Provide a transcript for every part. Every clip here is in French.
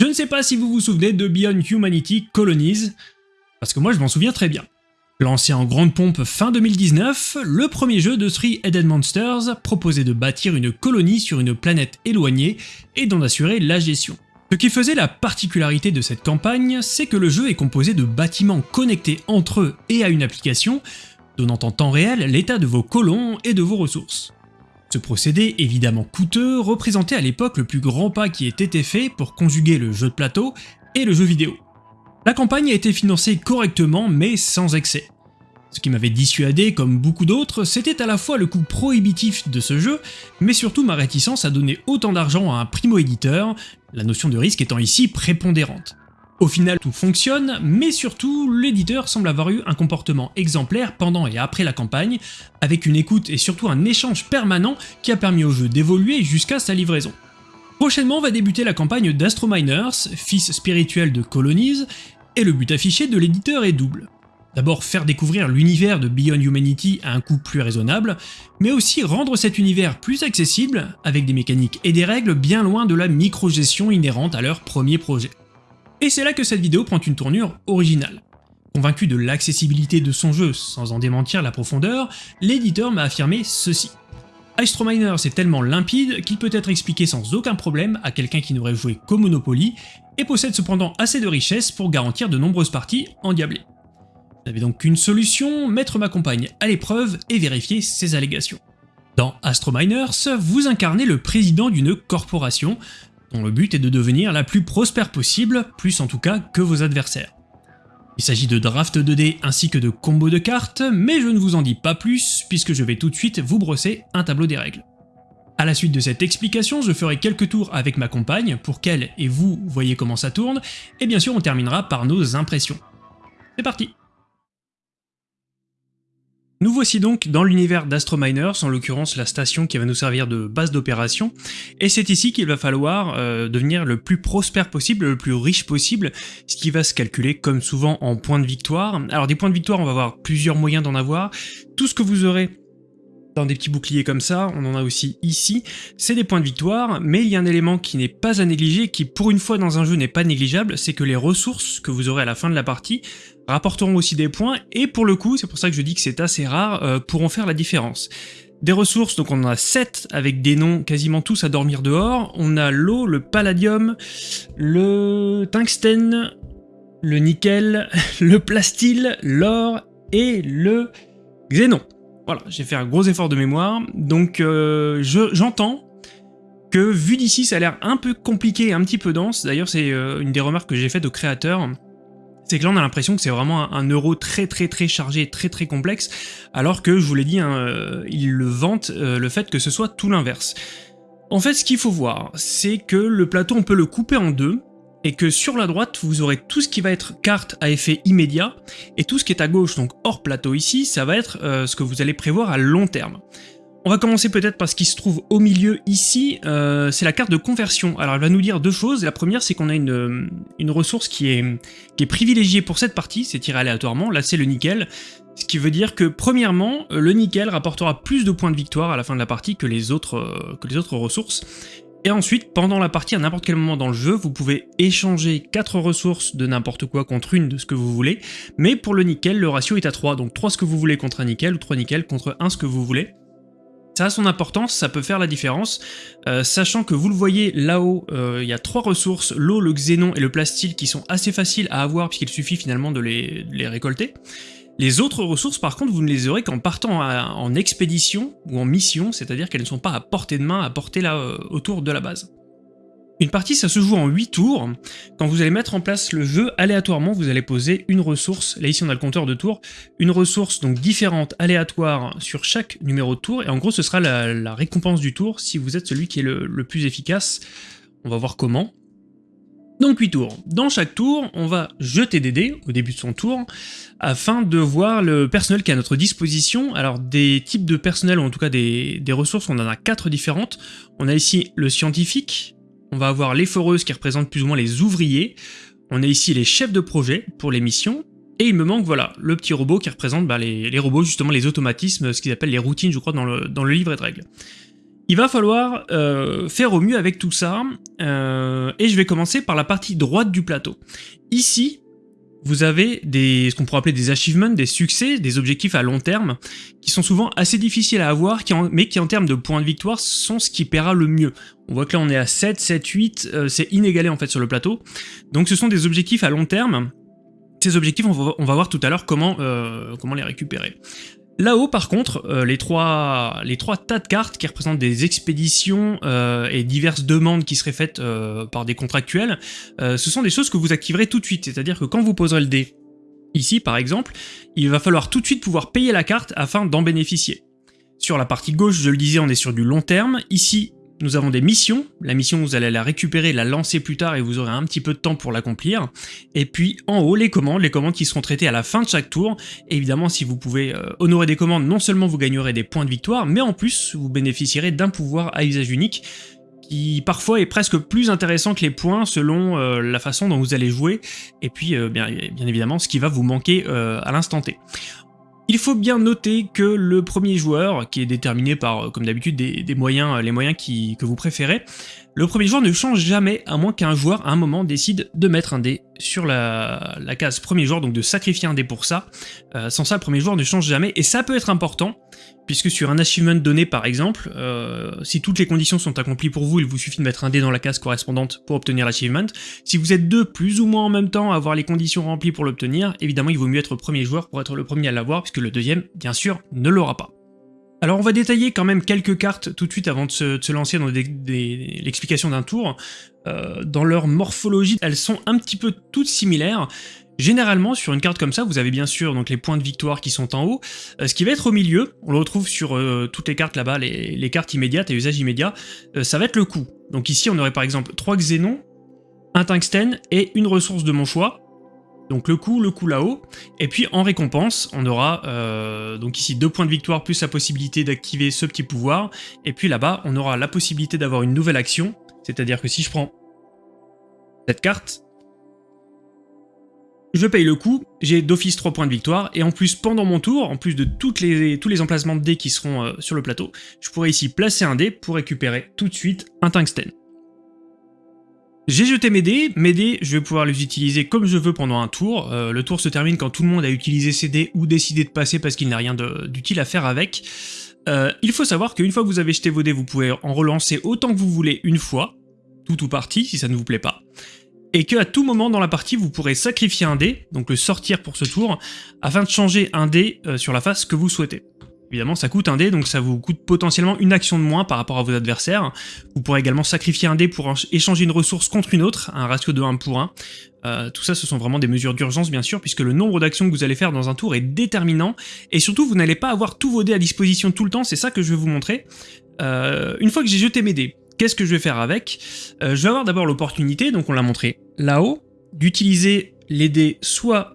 Je ne sais pas si vous vous souvenez de Beyond Humanity Colonies, parce que moi je m'en souviens très bien. Lancé en grande pompe fin 2019, le premier jeu de Three Headed Monsters proposait de bâtir une colonie sur une planète éloignée et d'en assurer la gestion. Ce qui faisait la particularité de cette campagne, c'est que le jeu est composé de bâtiments connectés entre eux et à une application, donnant en temps réel l'état de vos colons et de vos ressources. Ce procédé, évidemment coûteux, représentait à l'époque le plus grand pas qui ait été fait pour conjuguer le jeu de plateau et le jeu vidéo. La campagne a été financée correctement mais sans excès. Ce qui m'avait dissuadé, comme beaucoup d'autres, c'était à la fois le coût prohibitif de ce jeu, mais surtout ma réticence à donner autant d'argent à un primo-éditeur, la notion de risque étant ici prépondérante. Au final, tout fonctionne, mais surtout, l'éditeur semble avoir eu un comportement exemplaire pendant et après la campagne, avec une écoute et surtout un échange permanent qui a permis au jeu d'évoluer jusqu'à sa livraison. Prochainement va débuter la campagne d'Astrominers, fils spirituel de Colonies, et le but affiché de l'éditeur est double. D'abord faire découvrir l'univers de Beyond Humanity à un coût plus raisonnable, mais aussi rendre cet univers plus accessible, avec des mécaniques et des règles bien loin de la micro-gestion inhérente à leur premier projet. Et c'est là que cette vidéo prend une tournure originale. Convaincu de l'accessibilité de son jeu sans en démentir la profondeur, l'éditeur m'a affirmé ceci. Miner est tellement limpide qu'il peut être expliqué sans aucun problème à quelqu'un qui n'aurait joué qu'au Monopoly, et possède cependant assez de richesses pour garantir de nombreuses parties endiablées. Je n'avais donc qu'une solution, mettre ma compagne à l'épreuve et vérifier ses allégations. Dans Astrominers, vous incarnez le président d'une corporation, dont le but est de devenir la plus prospère possible, plus en tout cas que vos adversaires. Il s'agit de draft 2D ainsi que de combos de cartes, mais je ne vous en dis pas plus puisque je vais tout de suite vous brosser un tableau des règles. A la suite de cette explication, je ferai quelques tours avec ma compagne pour qu'elle et vous voyez comment ça tourne, et bien sûr on terminera par nos impressions. C'est parti nous voici donc dans l'univers d'Astrominers, en l'occurrence la station qui va nous servir de base d'opération, et c'est ici qu'il va falloir euh, devenir le plus prospère possible, le plus riche possible, ce qui va se calculer comme souvent en points de victoire. Alors des points de victoire, on va avoir plusieurs moyens d'en avoir. Tout ce que vous aurez dans des petits boucliers comme ça, on en a aussi ici, c'est des points de victoire, mais il y a un élément qui n'est pas à négliger, qui pour une fois dans un jeu n'est pas négligeable, c'est que les ressources que vous aurez à la fin de la partie rapporteront aussi des points, et pour le coup, c'est pour ça que je dis que c'est assez rare, euh, pourront faire la différence. Des ressources, donc on en a 7 avec des noms quasiment tous à dormir dehors. On a l'eau, le palladium, le tungstène, le nickel, le plastil, l'or et le xénon. Voilà, j'ai fait un gros effort de mémoire, donc euh, j'entends que vu d'ici ça a l'air un peu compliqué, un petit peu dense, d'ailleurs c'est euh, une des remarques que j'ai faites au créateur, c'est que là on a l'impression que c'est vraiment un, euro très très très chargé, très très complexe, alors que je vous l'ai dit, hein, euh, il le vante euh, le fait que ce soit tout l'inverse. En fait ce qu'il faut voir, c'est que le plateau on peut le couper en deux, et que sur la droite vous aurez tout ce qui va être carte à effet immédiat, et tout ce qui est à gauche, donc hors plateau ici, ça va être euh, ce que vous allez prévoir à long terme. On va commencer peut-être par ce qui se trouve au milieu ici, euh, c'est la carte de conversion. Alors elle va nous dire deux choses, la première c'est qu'on a une, une ressource qui est, qui est privilégiée pour cette partie, c'est tiré aléatoirement, là c'est le nickel, ce qui veut dire que premièrement, le nickel rapportera plus de points de victoire à la fin de la partie que les autres, euh, que les autres ressources, et ensuite, pendant la partie, à n'importe quel moment dans le jeu, vous pouvez échanger 4 ressources de n'importe quoi contre une de ce que vous voulez, mais pour le nickel, le ratio est à 3, donc 3 ce que vous voulez contre un nickel, ou 3 nickel contre 1 ce que vous voulez. Ça a son importance, ça peut faire la différence, euh, sachant que vous le voyez là-haut, euh, il y a trois ressources, l'eau, le xénon et le plastil, qui sont assez faciles à avoir puisqu'il suffit finalement de les, récolter. Les autres ressources, par contre, vous ne les aurez qu'en partant en expédition ou en mission, c'est-à-dire qu'elles ne sont pas à portée de main, à portée là euh, autour de la base. Une partie, ça se joue en 8 tours. Quand vous allez mettre en place le jeu, aléatoirement, vous allez poser une ressource, là ici on a le compteur de tours, une ressource donc différente, aléatoire, sur chaque numéro de tour, et en gros ce sera la, récompense du tour si vous êtes celui qui est le, plus efficace. On va voir comment. Donc 8 tours. Dans chaque tour, on va jeter des dés au début de son tour afin de voir le personnel qui est à notre disposition. Alors des types de personnel, ou en tout cas des, des ressources, on en a 4 différentes. On a ici le scientifique, on va avoir les foreuses qui représentent plus ou moins les ouvriers. On a ici les chefs de projet pour les missions. Et il me manque, voilà, le petit robot qui représente bah, les, robots, justement les automatismes, ce qu'ils appellent les routines, je crois, dans le, dans le livret de règles. Il va falloir euh, faire au mieux avec tout ça, euh, et je vais commencer par la partie droite du plateau. Ici, vous avez des, ce qu'on pourrait appeler des achievements, des succès, des objectifs à long terme, qui sont souvent assez difficiles à avoir, mais qui en termes de points de victoire sont ce qui paiera le mieux. On voit que là on est à 7, 7, 8, c'est inégalé en fait sur le plateau. Donc ce sont des objectifs à long terme, ces objectifs, on va, voir tout à l'heure comment, euh, comment les récupérer. Là-haut, par contre, euh, les, trois, tas de cartes qui représentent des expéditions euh, et diverses demandes qui seraient faites par des contractuels, ce sont des choses que vous activerez tout de suite. C'est-à-dire que quand vous poserez le dé, ici par exemple, il va falloir tout de suite pouvoir payer la carte afin d'en bénéficier. Sur la partie gauche, je le disais, on est sur du long terme. Ici, nous avons des missions. La mission, vous allez la récupérer, la lancer plus tard et vous aurez un petit peu de temps pour l'accomplir. Et puis en haut, les commandes, les commandes qui seront traitées à la fin de chaque tour. évidemment, si vous pouvez euh, honorer des commandes, non seulement vous gagnerez des points de victoire, mais en plus, vous bénéficierez d'un pouvoir à usage unique qui parfois est presque plus intéressant que les points selon euh, la façon dont vous allez jouer, et puis euh, bien, bien, évidemment ce qui va vous manquer à l'instant T. Il faut bien noter que le premier joueur, qui est déterminé par, euh, comme d'habitude, des, moyens, euh, les moyens que vous préférez, le premier joueur ne change jamais, à moins qu'un joueur, à un moment, décide de mettre un dé sur la, case premier joueur, donc de sacrifier un dé pour ça. Euh, sans ça, le premier joueur ne change jamais, et ça peut être important, puisque sur un achievement donné par exemple, euh, si toutes les conditions sont accomplies pour vous, il vous suffit de mettre un dé dans la case correspondante pour obtenir l'achievement. Si vous êtes deux plus ou moins en même temps à avoir les conditions remplies pour l'obtenir, évidemment il vaut mieux être premier joueur pour être le premier à l'avoir, puisque le deuxième, bien sûr, ne l'aura pas. Alors on va détailler quand même quelques cartes tout de suite avant de se, lancer dans l'explication d'un tour. Euh, dans leur morphologie, elles sont un petit peu toutes similaires. Généralement, sur une carte comme ça, vous avez bien sûr donc les points de victoire qui sont en haut. Euh, ce qui va être au milieu, on le retrouve sur euh, toutes les cartes là-bas, les, cartes immédiates et usage immédiat, euh, ça va être le coût. Donc ici, on aurait par exemple 3 xénons, un tungstène et une ressource de mon choix. Donc le coup, le coup là-haut. Et puis en récompense, on aura donc ici deux points de victoire plus la possibilité d'activer ce petit pouvoir. Et puis là-bas, on aura la possibilité d'avoir une nouvelle action. C'est-à-dire que si je prends cette carte, je paye le coup, j'ai d'office 3 points de victoire, et en plus pendant mon tour, en plus de tous les emplacements de dés qui seront euh, sur le plateau, je pourrais ici placer un dé pour récupérer tout de suite un tungstène. J'ai jeté mes dés, mes dés, je vais pouvoir les utiliser comme je veux pendant un tour. Euh, le tour se termine quand tout le monde a utilisé ses dés ou décidé de passer parce qu'il n'a rien d'utile à faire avec. Euh, il faut savoir qu'une fois que vous avez jeté vos dés, vous pouvez en relancer autant que vous voulez une fois, tout ou partie si ça ne vous plaît pas et que à tout moment dans la partie vous pourrez sacrifier un dé, donc le sortir pour ce tour, afin de changer un dé euh, sur la face que vous souhaitez. Évidemment ça coûte un dé, donc ça vous coûte potentiellement une action de moins par rapport à vos adversaires. Vous pourrez également sacrifier un dé pour échanger une ressource contre une autre, un ratio de 1 pour 1. Euh, tout ça ce sont vraiment des mesures d'urgence bien sûr, puisque le nombre d'actions que vous allez faire dans un tour est déterminant, et surtout vous n'allez pas avoir tous vos dés à disposition tout le temps, c'est ça que je vais vous montrer. Euh, une fois que j'ai jeté mes dés, Qu'est-ce que je vais faire avec? Euh, Je vais avoir d'abord l'opportunité, donc on l'a montré là-haut, d'utiliser les dés soit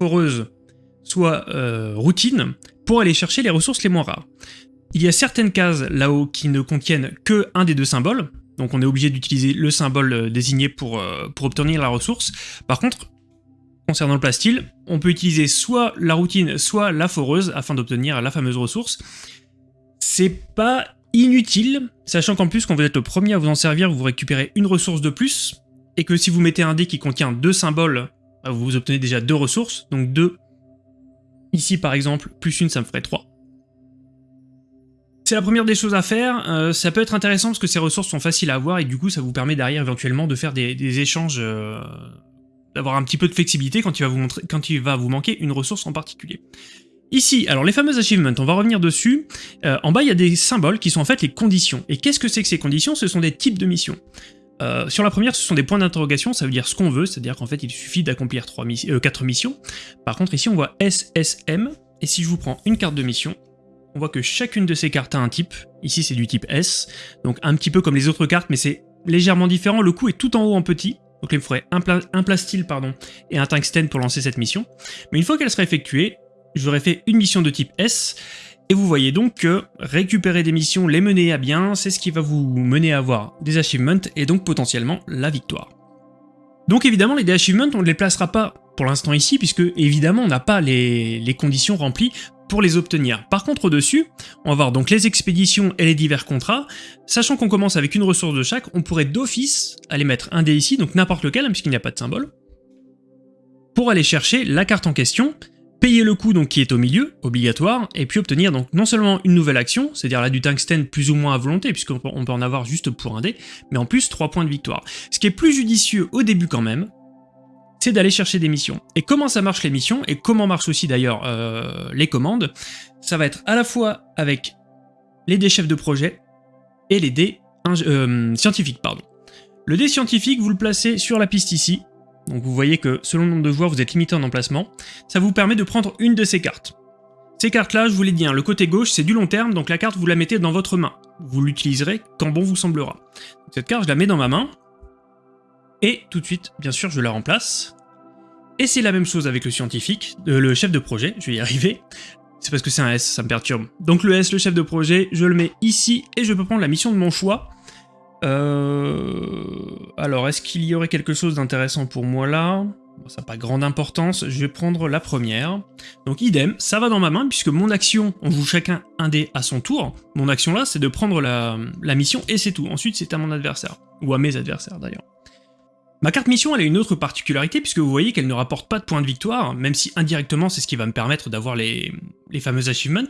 foreuses, soit euh, routine, pour aller chercher les ressources les moins rares. Il y a certaines cases là-haut qui ne contiennent que un des deux symboles, donc on est obligé d'utiliser le symbole euh, désigné pour, pour obtenir la ressource. Par contre, concernant le plastil, on peut utiliser soit la routine, soit la foreuse afin d'obtenir la fameuse ressource. C'est pas inutile, sachant qu'en plus quand vous êtes le premier à vous en servir, vous récupérez une ressource de plus, et que si vous mettez un dé qui contient deux symboles, bah, vous obtenez déjà deux ressources, donc deux, ici par exemple, plus une ça me ferait trois. C'est la première des choses à faire, euh, ça peut être intéressant parce que ces ressources sont faciles à avoir et du coup ça vous permet derrière éventuellement de faire des, échanges, euh, d'avoir un petit peu de flexibilité quand il, va vous manquer une ressource en particulier. Ici, alors les fameux achievements, on va revenir dessus. Euh, en bas, il y a des symboles qui sont en fait les conditions. Et qu'est-ce que c'est que ces conditions? Ce sont des types de missions. Euh, sur la première, ce sont des points d'interrogation, ça veut dire ce qu'on veut, c'est-à-dire qu'en fait, il suffit d'accomplir 4 euh, missions. Par contre, ici, on voit SSM, et si je vous prends une carte de mission, on voit que chacune de ces cartes a un type. Ici, c'est du type S, donc un petit peu comme les autres cartes, mais c'est légèrement différent. Le coup est tout en haut en petit, donc il me faudrait un, un plastil pardon, et un tungstène pour lancer cette mission. Mais une fois qu'elle sera effectuée, j'aurais fait une mission de type S, et vous voyez donc que récupérer des missions, les mener à bien, c'est ce qui va vous mener à avoir des achievements et donc potentiellement la victoire. Donc évidemment, les achievements, on ne les placera pas pour l'instant ici, puisque évidemment on n'a pas les, conditions remplies pour les obtenir. Par contre, au-dessus, on va voir donc les expéditions et les divers contrats. Sachant qu'on commence avec une ressource de chaque, on pourrait d'office aller mettre un dé ici, donc n'importe lequel, hein, puisqu'il n'y a pas de symbole, pour aller chercher la carte en question, payer le coût donc qui est au milieu, obligatoire, et puis obtenir donc non seulement une nouvelle action, c'est-à-dire là du tungstène plus ou moins à volonté, puisqu'on peut en avoir juste pour un dé, mais en plus 3 points de victoire. Ce qui est plus judicieux au début quand même, c'est d'aller chercher des missions. Et comment ça marche les missions, et comment marchent aussi d'ailleurs euh, les commandes, ça va être à la fois avec les dés chefs de projet et les dés euh, scientifiques. pardon. Le dé scientifique, vous le placez sur la piste ici, donc vous voyez que selon le nombre de joueurs, vous êtes limité en emplacement. Ça vous permet de prendre une de ces cartes. Ces cartes-là, je vous l'ai dit, hein, le côté gauche, c'est du long terme, donc la carte, vous la mettez dans votre main. Vous l'utiliserez quand bon vous semblera. Cette carte, je la mets dans ma main, et tout de suite, bien sûr, je la remplace. Et c'est la même chose avec le scientifique, euh, le chef de projet, je vais y arriver. C'est parce que c'est un S, ça me perturbe. Donc le S, le chef de projet, je le mets ici, et je peux prendre la mission de mon choix. Euh... Alors, est-ce qu'il y aurait quelque chose d'intéressant pour moi là? Ça n'a pas grande importance, je vais prendre la première. Donc idem, ça va dans ma main, puisque mon action, on joue chacun un dé à son tour. Mon action là, c'est de prendre la, mission, et c'est tout. Ensuite, c'est à mon adversaire, ou à mes adversaires d'ailleurs. Ma carte mission, elle a une autre particularité, puisque vous voyez qu'elle ne rapporte pas de points de victoire, même si indirectement, c'est ce qui va me permettre d'avoir les, les fameux achievements.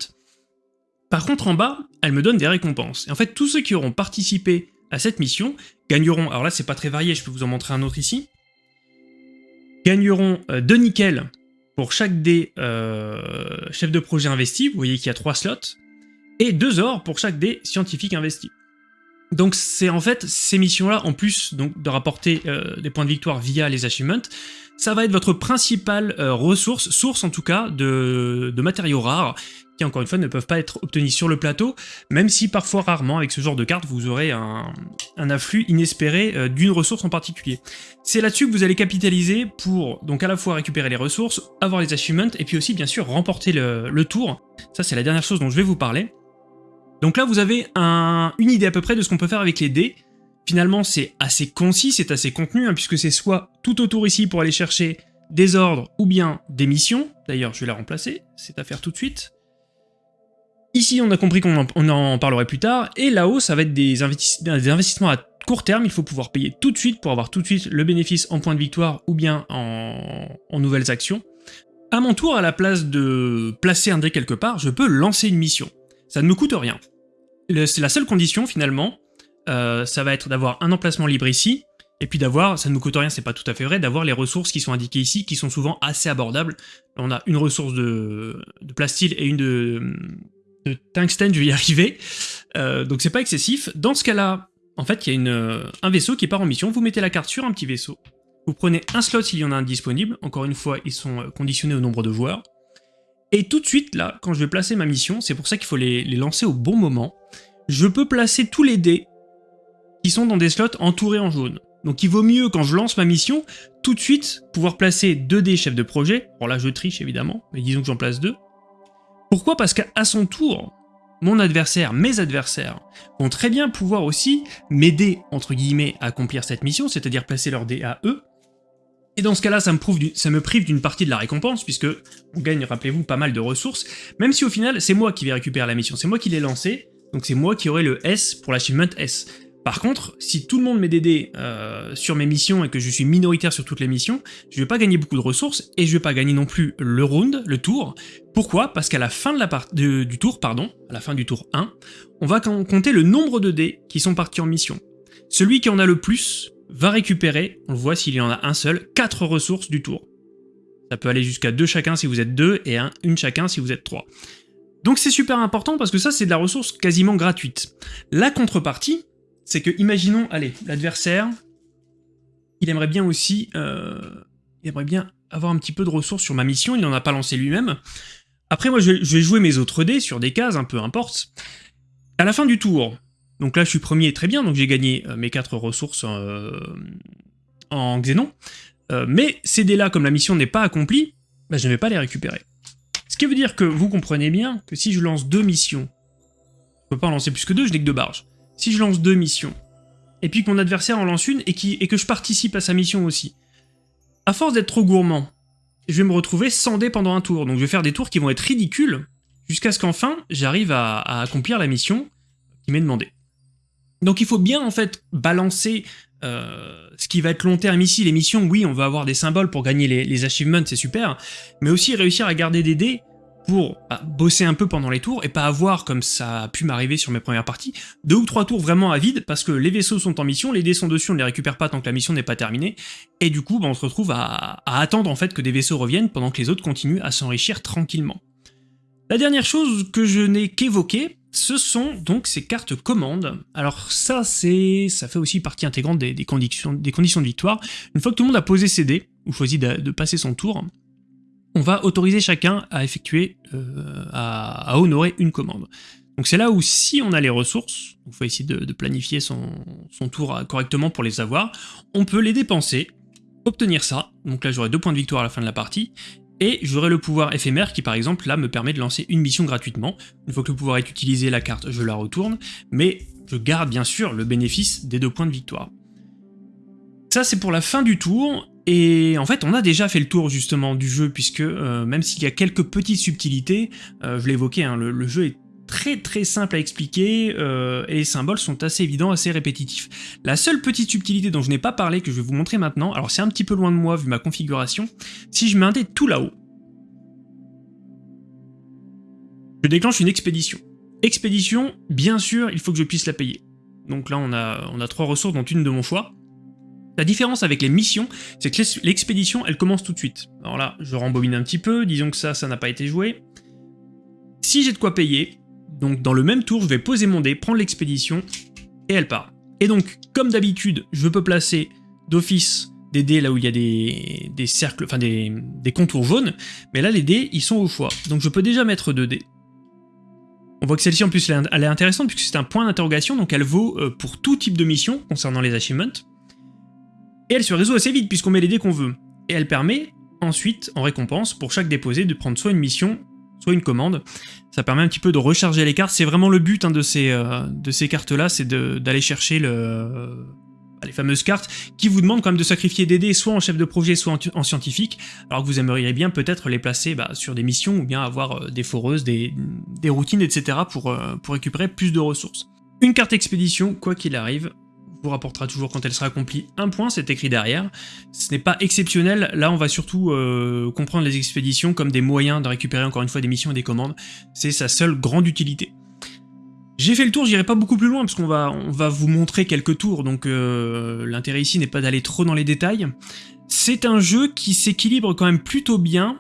Par contre, en bas, elle me donne des récompenses. Et en fait, tous ceux qui auront participé à cette mission gagneront, alors là c'est pas très varié, je peux vous en montrer un autre ici, gagneront 2 euh, nickels pour chaque des euh, chefs de projet investis, vous voyez qu'il y a 3 slots, et 2 or pour chaque des scientifiques investis. Donc c'est en fait ces missions-là, en plus donc, de rapporter euh, des points de victoire via les achievements, ça va être votre principale ressource, source en tout cas, de, de matériaux rares, qui encore une fois ne peuvent pas être obtenus sur le plateau, même si parfois rarement avec ce genre de carte vous aurez un, afflux inespéré euh, d'une ressource en particulier. C'est là-dessus que vous allez capitaliser pour donc à la fois récupérer les ressources, avoir les achievements, et puis aussi bien sûr remporter le, tour. Ça c'est la dernière chose dont je vais vous parler. Donc là vous avez une idée à peu près de ce qu'on peut faire avec les dés. Finalement c'est assez concis, c'est assez contenu, hein, puisque c'est soit tout autour ici pour aller chercher des ordres ou bien des missions. D'ailleurs je vais la remplacer, c'est à faire tout de suite. Ici, on a compris qu'on en, parlerait plus tard, et là-haut, ça va être des, investissements à court terme, il faut pouvoir payer tout de suite pour avoir tout de suite le bénéfice en points de victoire ou bien en, nouvelles actions. À mon tour, à la place de placer un dé quelque part, je peux lancer une mission. Ça ne me coûte rien. C'est la seule condition, finalement, euh, ça va être d'avoir un emplacement libre ici, et puis d'avoir, ça ne nous coûte rien, c'est pas tout à fait vrai, d'avoir les ressources qui sont indiquées ici, qui sont souvent assez abordables. On a une ressource de, de plasteel et une de, de tungstène, je vais y arriver. Euh, donc c'est pas excessif. Dans ce cas-là, en fait, il y a une, euh, un vaisseau qui part en mission. Vous mettez la carte sur un petit vaisseau. Vous prenez un slot s'il y en a un disponible. Encore une fois, ils sont euh, conditionnés au nombre de joueurs. Et tout de suite, là, quand je vais placer ma mission, c'est pour ça qu'il faut les, les, lancer au bon moment, je peux placer tous les dés qui sont dans des slots entourés en jaune. Donc il vaut mieux, quand je lance ma mission, tout de suite pouvoir placer deux dés chefs de projet. Bon là, je triche évidemment, mais disons que j'en place deux. Pourquoi? Parce qu'à son tour, mon adversaire, mes adversaires, vont très bien pouvoir aussi m'aider, entre guillemets, à accomplir cette mission, c'est-à-dire placer leur dé à eux. Et dans ce cas-là, ça, ça, me prive d'une partie de la récompense, puisque on gagne, rappelez-vous, pas mal de ressources, même si au final, c'est moi qui vais récupérer la mission, c'est moi qui l'ai lancée, donc c'est moi qui aurai le S pour l'achievement S. Par contre, si tout le monde met des dés euh, sur mes missions et que je suis minoritaire sur toutes les missions, je vais pas gagner beaucoup de ressources et je vais pas gagner non plus le round, le tour. Pourquoi? Parce qu'à la fin de la part du tour, pardon, à la fin du tour 1, on va compter le nombre de dés qui sont partis en mission. Celui qui en a le plus va récupérer, on le voit s'il y en a un seul, 4 ressources du tour. Ça peut aller jusqu'à 2 chacun si vous êtes 2 et 1, une chacun si vous êtes 3. Donc c'est super important parce que ça c'est de la ressource quasiment gratuite. La contrepartie, c'est que, imaginons, allez, l'adversaire, il aimerait bien aussi, euh, aimerait bien avoir un petit peu de ressources sur ma mission, il n'en a pas lancé lui-même. Après, moi, je vais, jouer mes autres dés sur des cases, un peu importe. À la fin du tour, donc là, je suis premier, très bien, donc j'ai gagné euh, mes 4 ressources euh, en Xénon. mais ces dés-là, comme la mission n'est pas accomplie, bah, je ne vais pas les récupérer. Ce qui veut dire que vous comprenez bien que si je lance deux missions, je peux pas en lancer plus que deux, je n'ai que deux barges si je lance deux missions, et puis que mon adversaire en lance une, et, que je participe à sa mission aussi, à force d'être trop gourmand, je vais me retrouver sans dés pendant un tour, donc je vais faire des tours qui vont être ridicules, jusqu'à ce qu'enfin j'arrive à, accomplir la mission qui m'est demandée. Donc il faut bien en fait balancer euh, ce qui va être long terme ici, les missions, oui, on va avoir des symboles pour gagner les achievements, c'est super, mais aussi réussir à garder des dés pour bah, bosser un peu pendant les tours et pas avoir, comme ça a pu m'arriver sur mes premières parties, deux ou trois tours vraiment à vide parce que les vaisseaux sont en mission, les dés sont dessus, on ne les récupère pas tant que la mission n'est pas terminée, et du coup bah, on se retrouve à, attendre en fait que des vaisseaux reviennent pendant que les autres continuent à s'enrichir tranquillement. La dernière chose que je n'ai qu'évoquée, ce sont donc ces cartes commandes. Alors ça, c'est, ça fait aussi partie intégrante des, conditions, des conditions de victoire. Une fois que tout le monde a posé ses dés, ou choisi de passer son tour, on va autoriser chacun à effectuer, euh, à, honorer une commande. Donc c'est là où si on a les ressources, il faut essayer de, planifier son, tour correctement pour les avoir, on peut les dépenser, obtenir ça, donc là j'aurai deux points de victoire à la fin de la partie, et j'aurai le pouvoir éphémère qui par exemple là me permet de lancer une mission gratuitement. Une fois que le pouvoir est utilisé, la carte je la retourne, mais je garde bien sûr le bénéfice des deux points de victoire. Ça c'est pour la fin du tour, et en fait, on a déjà fait le tour justement du jeu, puisque euh, même s'il y a quelques petites subtilités, euh, je évoqué, hein, le, jeu est très très simple à expliquer, euh, et les symboles sont assez évidents, assez répétitifs. La seule petite subtilité dont je n'ai pas parlé, que je vais vous montrer maintenant, alors c'est un petit peu loin de moi vu ma configuration, si je mets un dé tout là-haut, je déclenche une expédition. Expédition, bien sûr, il faut que je puisse la payer. Donc là, on a, on a trois ressources, dont une de mon choix. La différence avec les missions, c'est que l'expédition, elle commence tout de suite. Alors là, je rembobine un petit peu, disons que ça, ça n'a pas été joué. Si j'ai de quoi payer, donc dans le même tour, je vais poser mon dé, prendre l'expédition, et elle part. Et donc, comme d'habitude, je peux placer d'office des dés là où il y a des, cercles, enfin des, contours jaunes, mais là les dés, ils sont au choix. Donc je peux déjà mettre deux dés. On voit que celle-ci en plus, elle est intéressante puisque c'est un point d'interrogation, donc elle vaut euh, pour tout type de mission concernant les achievements. Et elle se résout assez vite puisqu'on met les dés qu'on veut. Et elle permet ensuite, en récompense, pour chaque déposé, de prendre soit une mission, soit une commande. Ça permet un petit peu de recharger les cartes. C'est vraiment le but hein, de ces, euh, de ces cartes-là, c'est d'aller chercher bah, les fameuses cartes qui vous demandent quand même de sacrifier des dés soit en chef de projet, soit en, scientifique, alors que vous aimeriez bien peut-être les placer bah, sur des missions ou bien avoir euh, des foreuses, des, routines, etc. Euh, pour récupérer plus de ressources. Une carte expédition, quoi qu'il arrive, vous rapportera toujours quand elle sera accomplie un point, c'est écrit derrière. Ce n'est pas exceptionnel, là on va surtout euh, comprendre les expéditions comme des moyens de récupérer encore une fois des missions et des commandes, c'est sa seule grande utilité. J'ai fait le tour, j'irai pas beaucoup plus loin parce qu'on va, on va vous montrer quelques tours, donc euh, l'intérêt ici n'est pas d'aller trop dans les détails. C'est un jeu qui s'équilibre quand même plutôt bien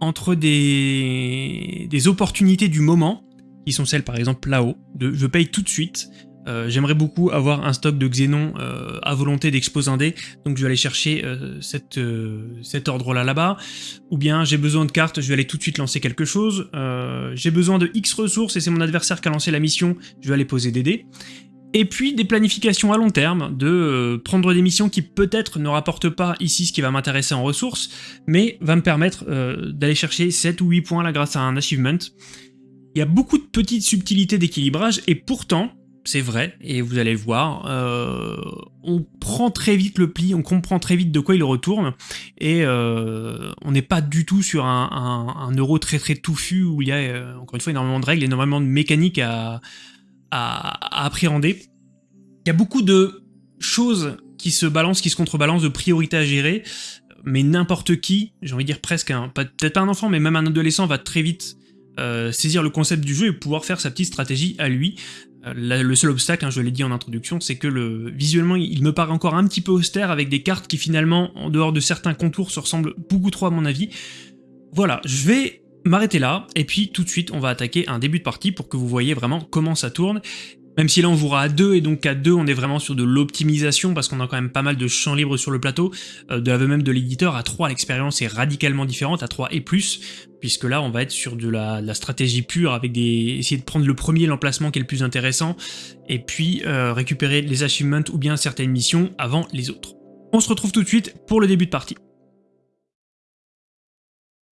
entre des, des opportunités du moment, qui sont celles par exemple là-haut, de je paye tout de suite, euh, j'aimerais beaucoup avoir un stock de Xenon euh, à volonté d'exposer un dé, donc je vais aller chercher euh, cette, cet ordre-là là-bas. Ou bien j'ai besoin de cartes, je vais aller tout de suite lancer quelque chose. j'ai besoin de X ressources et c'est mon adversaire qui a lancé la mission, je vais aller poser des dés. Et puis des planifications à long terme, de prendre des missions qui peut-être ne rapportent pas ici ce qui va m'intéresser en ressources, mais va me permettre d'aller chercher 7 ou 8 points là grâce à un achievement. Il y a beaucoup de petites subtilités d'équilibrage, et pourtant, c'est vrai, et vous allez le voir, euh, on prend très vite le pli, on comprend très vite de quoi il retourne, et euh, on n'est pas du tout sur un, euro très très touffu où il y a, euh, encore une fois, énormément de règles, énormément de mécaniques à, à, appréhender. Il y a beaucoup de choses qui se balancent, qui se contrebalancent, de priorités à gérer, mais n'importe qui, j'ai envie de dire presque, peut-être pas un enfant, mais même un adolescent va très vite saisir le concept du jeu et pouvoir faire sa petite stratégie à lui. Euh, le seul obstacle, hein, je l'ai dit en introduction, c'est que le, visuellement il me paraît encore un petit peu austère avec des cartes qui finalement, en dehors de certains contours, se ressemblent beaucoup trop à mon avis. Voilà, je vais m'arrêter là, et puis tout de suite on va attaquer un début de partie pour que vous voyez vraiment comment ça tourne, même si là on jouera à 2, et donc à 2 on est vraiment sur de l'optimisation, parce qu'on a quand même pas mal de champs libres sur le plateau, euh, de l'aveu même de l'éditeur, à 3 l'expérience est radicalement différente, à 3 et plus, puisque là on va être sur de la, stratégie pure, avec des essayer de prendre le premier, l'emplacement qui est le plus intéressant, et puis euh, récupérer les achievements ou bien certaines missions avant les autres. On se retrouve tout de suite pour le début de partie.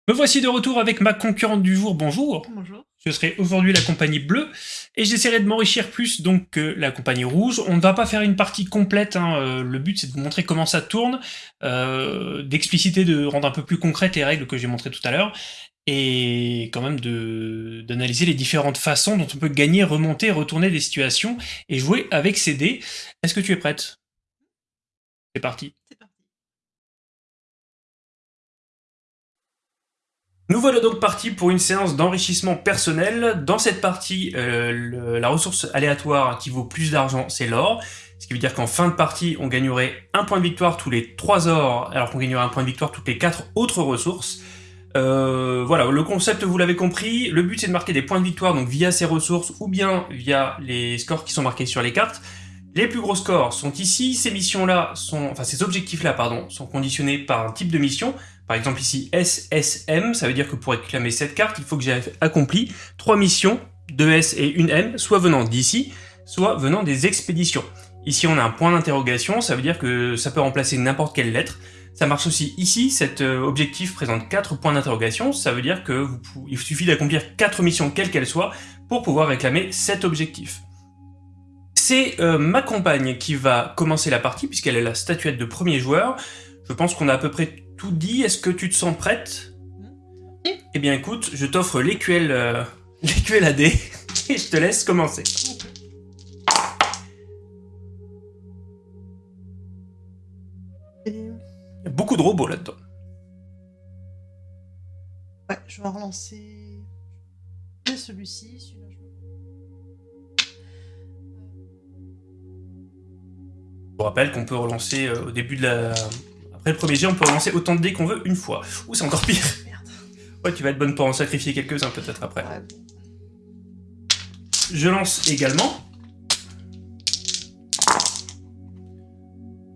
Me voici de retour avec ma concurrente du jour, bonjour Bonjour. Je serai aujourd'hui la compagnie bleue, et j'essaierai de m'enrichir plus donc que la compagnie rouge. On ne va pas faire une partie complète, hein. euh, le but c'est de vous montrer comment ça tourne, euh, d'expliciter, de rendre un peu plus concrètes les règles que j'ai montrées tout à l'heure, et quand même d'analyser les différentes façons dont on peut gagner, remonter, retourner des situations et jouer avec ces dés. Est-ce que tu es prête? C'est parti. Nous voilà donc partis pour une séance d'enrichissement personnel. Dans cette partie, euh, la ressource aléatoire qui vaut plus d'argent, c'est l'or. Ce qui veut dire qu'en fin de partie, on gagnerait un point de victoire tous les 3 ors, alors qu'on gagnerait un point de victoire toutes les 4 autres ressources. Euh, voilà, le concept, vous l'avez compris. Le but, c'est de marquer des points de victoire donc via ces ressources ou bien via les scores qui sont marqués sur les cartes. Les plus gros scores sont ici. Ces missions-là sont, enfin ces objectifs-là, pardon, sont conditionnés par un type de mission. Par exemple ici SSM, ça veut dire que pour réclamer cette carte, il faut que j'ai accompli trois missions, deux S et une M, soit venant d'ici, soit venant des expéditions. Ici on a un point d'interrogation, ça veut dire que ça peut remplacer n'importe quelle lettre. Ça marche aussi ici, cet euh, objectif présente 4 points d'interrogation, ça veut dire que il suffit d'accomplir 4 missions quelles qu'elles soient pour pouvoir réclamer cet objectif. C'est euh, ma compagne qui va commencer la partie puisqu'elle est la statuette de premier joueur. Je pense qu'on a à peu près tout dit, est-ce que tu te sens prête? Eh bien écoute, je t'offre l'éQL euh, AD et je te laisse commencer. Beaucoup de robots là-dedans. Ouais, je vais relancer celui-ci. Celui je vous rappelle qu'on peut relancer euh, au début de la... Après le premier jet, on peut relancer autant de dés qu'on veut une fois. Ou c'est encore pire. Merde. Ouais, tu vas être bonne pour en sacrifier quelques-uns peut-être après. Je lance également.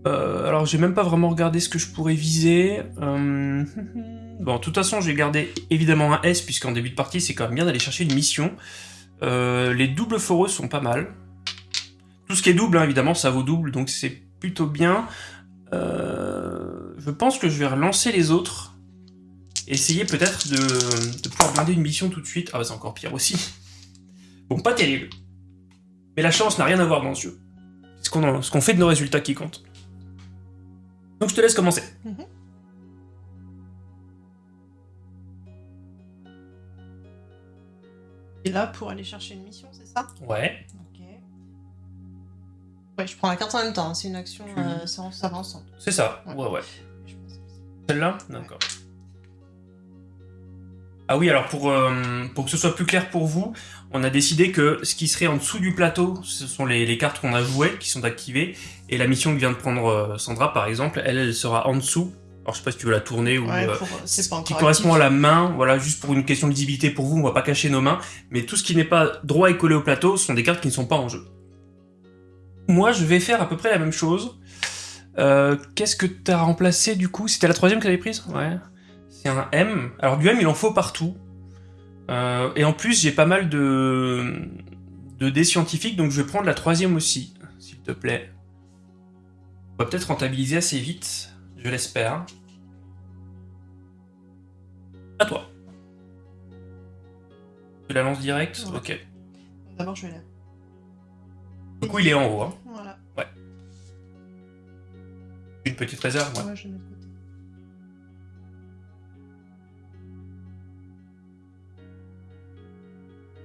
Euh, alors j'ai même pas vraiment regardé ce que je pourrais viser. Euh, bon, de toute façon, je vais garder évidemment un S, puisqu'en début de partie, c'est quand même bien d'aller chercher une mission. Euh, les doubles foreux sont pas mal. Tout ce qui est double, hein, évidemment, ça vaut double, donc c'est plutôt bien. je pense que je vais relancer les autres. Essayer peut-être de, pouvoir blinder une mission tout de suite. Ah, bah, c'est encore pire aussi. Bon, pas terrible. Mais la chance n'a rien à voir dans ce jeu. C'est ce qu'on fait de nos résultats qui compte. Donc je te laisse commencer. Et là, pour aller chercher une mission, c'est ça Ouais. Ok. Ouais, je prends la carte en même temps, hein. c'est une action, euh, ça, va ensemble. C'est ça, ouais, ouais. Celle-là D'accord. Ah oui, alors pour, euh, pour que ce soit plus clair pour vous, on a décidé que ce qui serait en dessous du plateau, ce sont les, cartes qu'on a jouées, qui sont activées, et la mission que vient de prendre euh, Sandra, par exemple, elle, elle sera en dessous. Alors je sais pas si tu veux la tourner ou... Ouais, euh, qui correspond à la main, voilà, juste pour une question de visibilité pour vous, on va pas cacher nos mains, mais tout ce qui n'est pas droit et collé au plateau sont des cartes qui ne sont pas en jeu. Moi, je vais faire à peu près la même chose. Qu'est-ce que tu as remplacé du coup? C'était la troisième que tu avais prise? Ouais. C'est un M. Alors du M, il en faut partout. Euh, et en plus, j'ai pas mal de, de dés scientifiques, donc je vais prendre la troisième aussi, s'il te plaît. On va peut-être rentabiliser assez vite, je l'espère. À toi. Tu la lances direct? Ok. D'abord, je vais là. Du coup, il est en haut. Hein. Voilà. Ouais. Une petite réserve, ouais. ouais je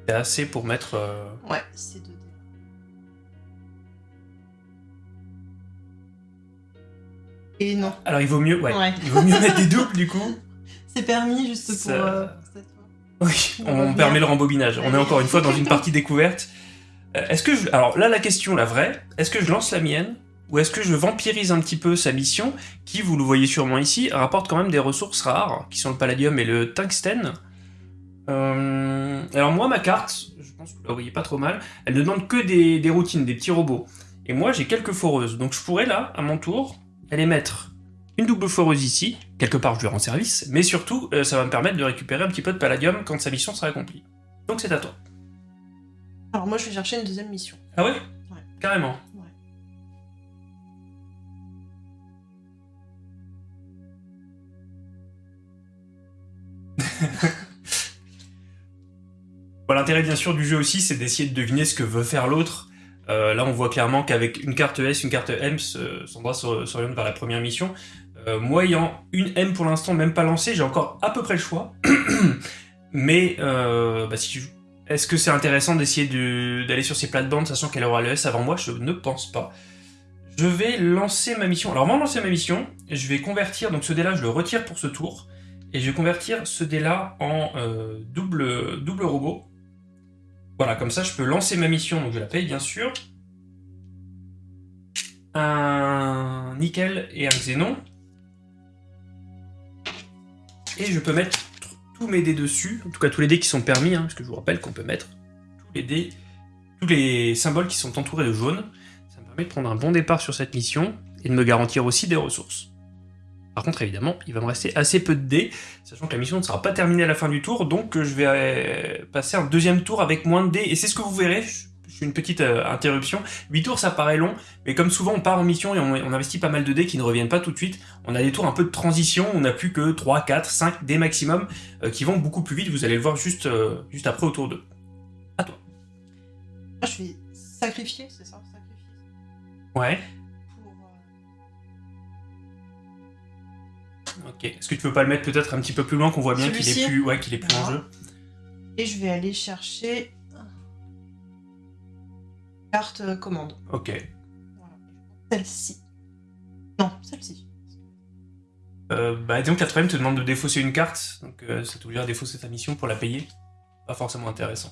C'est assez pour mettre... Euh, ouais, c'est 2 dés. Et non. Alors il vaut mieux, ouais, il vaut mieux mettre des doubles du coup. C'est permis juste pour euh, cette fois. Oui, on, permet le rembobinage. On est encore une fois dans une partie découverte. Euh, est-ce que je... Alors là, la question, la vraie, est-ce que je lance la mienne ou est-ce que je vampirise un petit peu sa mission, qui, vous le voyez sûrement ici, rapporte quand même des ressources rares, qui sont le palladium et le tungstène, euh, alors moi, ma carte, je pense que vous la voyez pas trop mal, elle ne demande que des, routines, des petits robots. Et moi, j'ai quelques foreuses. Donc je pourrais là, à mon tour, aller mettre une double foreuse ici, quelque part je lui rends service, mais surtout, euh, ça va me permettre de récupérer un petit peu de palladium quand sa mission sera accomplie. Donc c'est à toi. Alors moi, je vais chercher une deuxième mission. Ah ouais? Ouais. Carrément. Ouais. L'intérêt bien sûr du jeu aussi, c'est d'essayer de deviner ce que veut faire l'autre. Euh, là, on voit clairement qu'avec une carte S, une carte M, Sandra s'oriente vers la première mission. Euh, moi, ayant une M pour l'instant, même pas lancée, j'ai encore à peu près le choix. Mais euh, bah, est-ce que c'est intéressant d'essayer d'aller sur ces plates-bandes, sachant qu'elle aura le S avant moi? Je ne pense pas. Je vais lancer ma mission. Alors, avant de lancer ma mission, je vais convertir, donc ce dé-là, je le retire pour ce tour, et je vais convertir ce dé-là en double robot. Voilà, comme ça, je peux lancer ma mission, donc je la paye, bien sûr. Un nickel et un xénon. Et je peux mettre tous mes dés dessus, en tout cas tous les dés qui sont permis, hein, parce que je vous rappelle qu'on peut mettre tous les dés, tous les symboles qui sont entourés de jaune. Ça me permet de prendre un bon départ sur cette mission, et de me garantir aussi des ressources. Par contre, évidemment, il va me rester assez peu de dés, sachant que la mission ne sera pas terminée à la fin du tour, donc je vais euh, passer un deuxième tour avec moins de dés, et c'est ce que vous verrez, une petite euh, interruption. 8 tours, ça paraît long, mais comme souvent, on part en mission et on, investit pas mal de dés qui ne reviennent pas tout de suite. On a des tours un peu de transition, on n'a plus que 3, 4, 5 dés maximum euh, qui vont beaucoup plus vite. Vous allez le voir juste, euh, juste après autour d'eux. À toi. Je vais sacrifier, c'est ça. Ouais. Ok. Est-ce que tu peux pas le mettre peut-être un petit peu plus loin qu'on voit bien qu'il est plus, ouais, qu'il est plus en jeu Et je vais aller chercher carte commande. Ok. Celle-ci. Non, celle-ci. Euh, bah, disons que la te demande de défausser une carte, donc euh, ça t'oblige à défausser ta mission pour la payer. Pas forcément intéressant.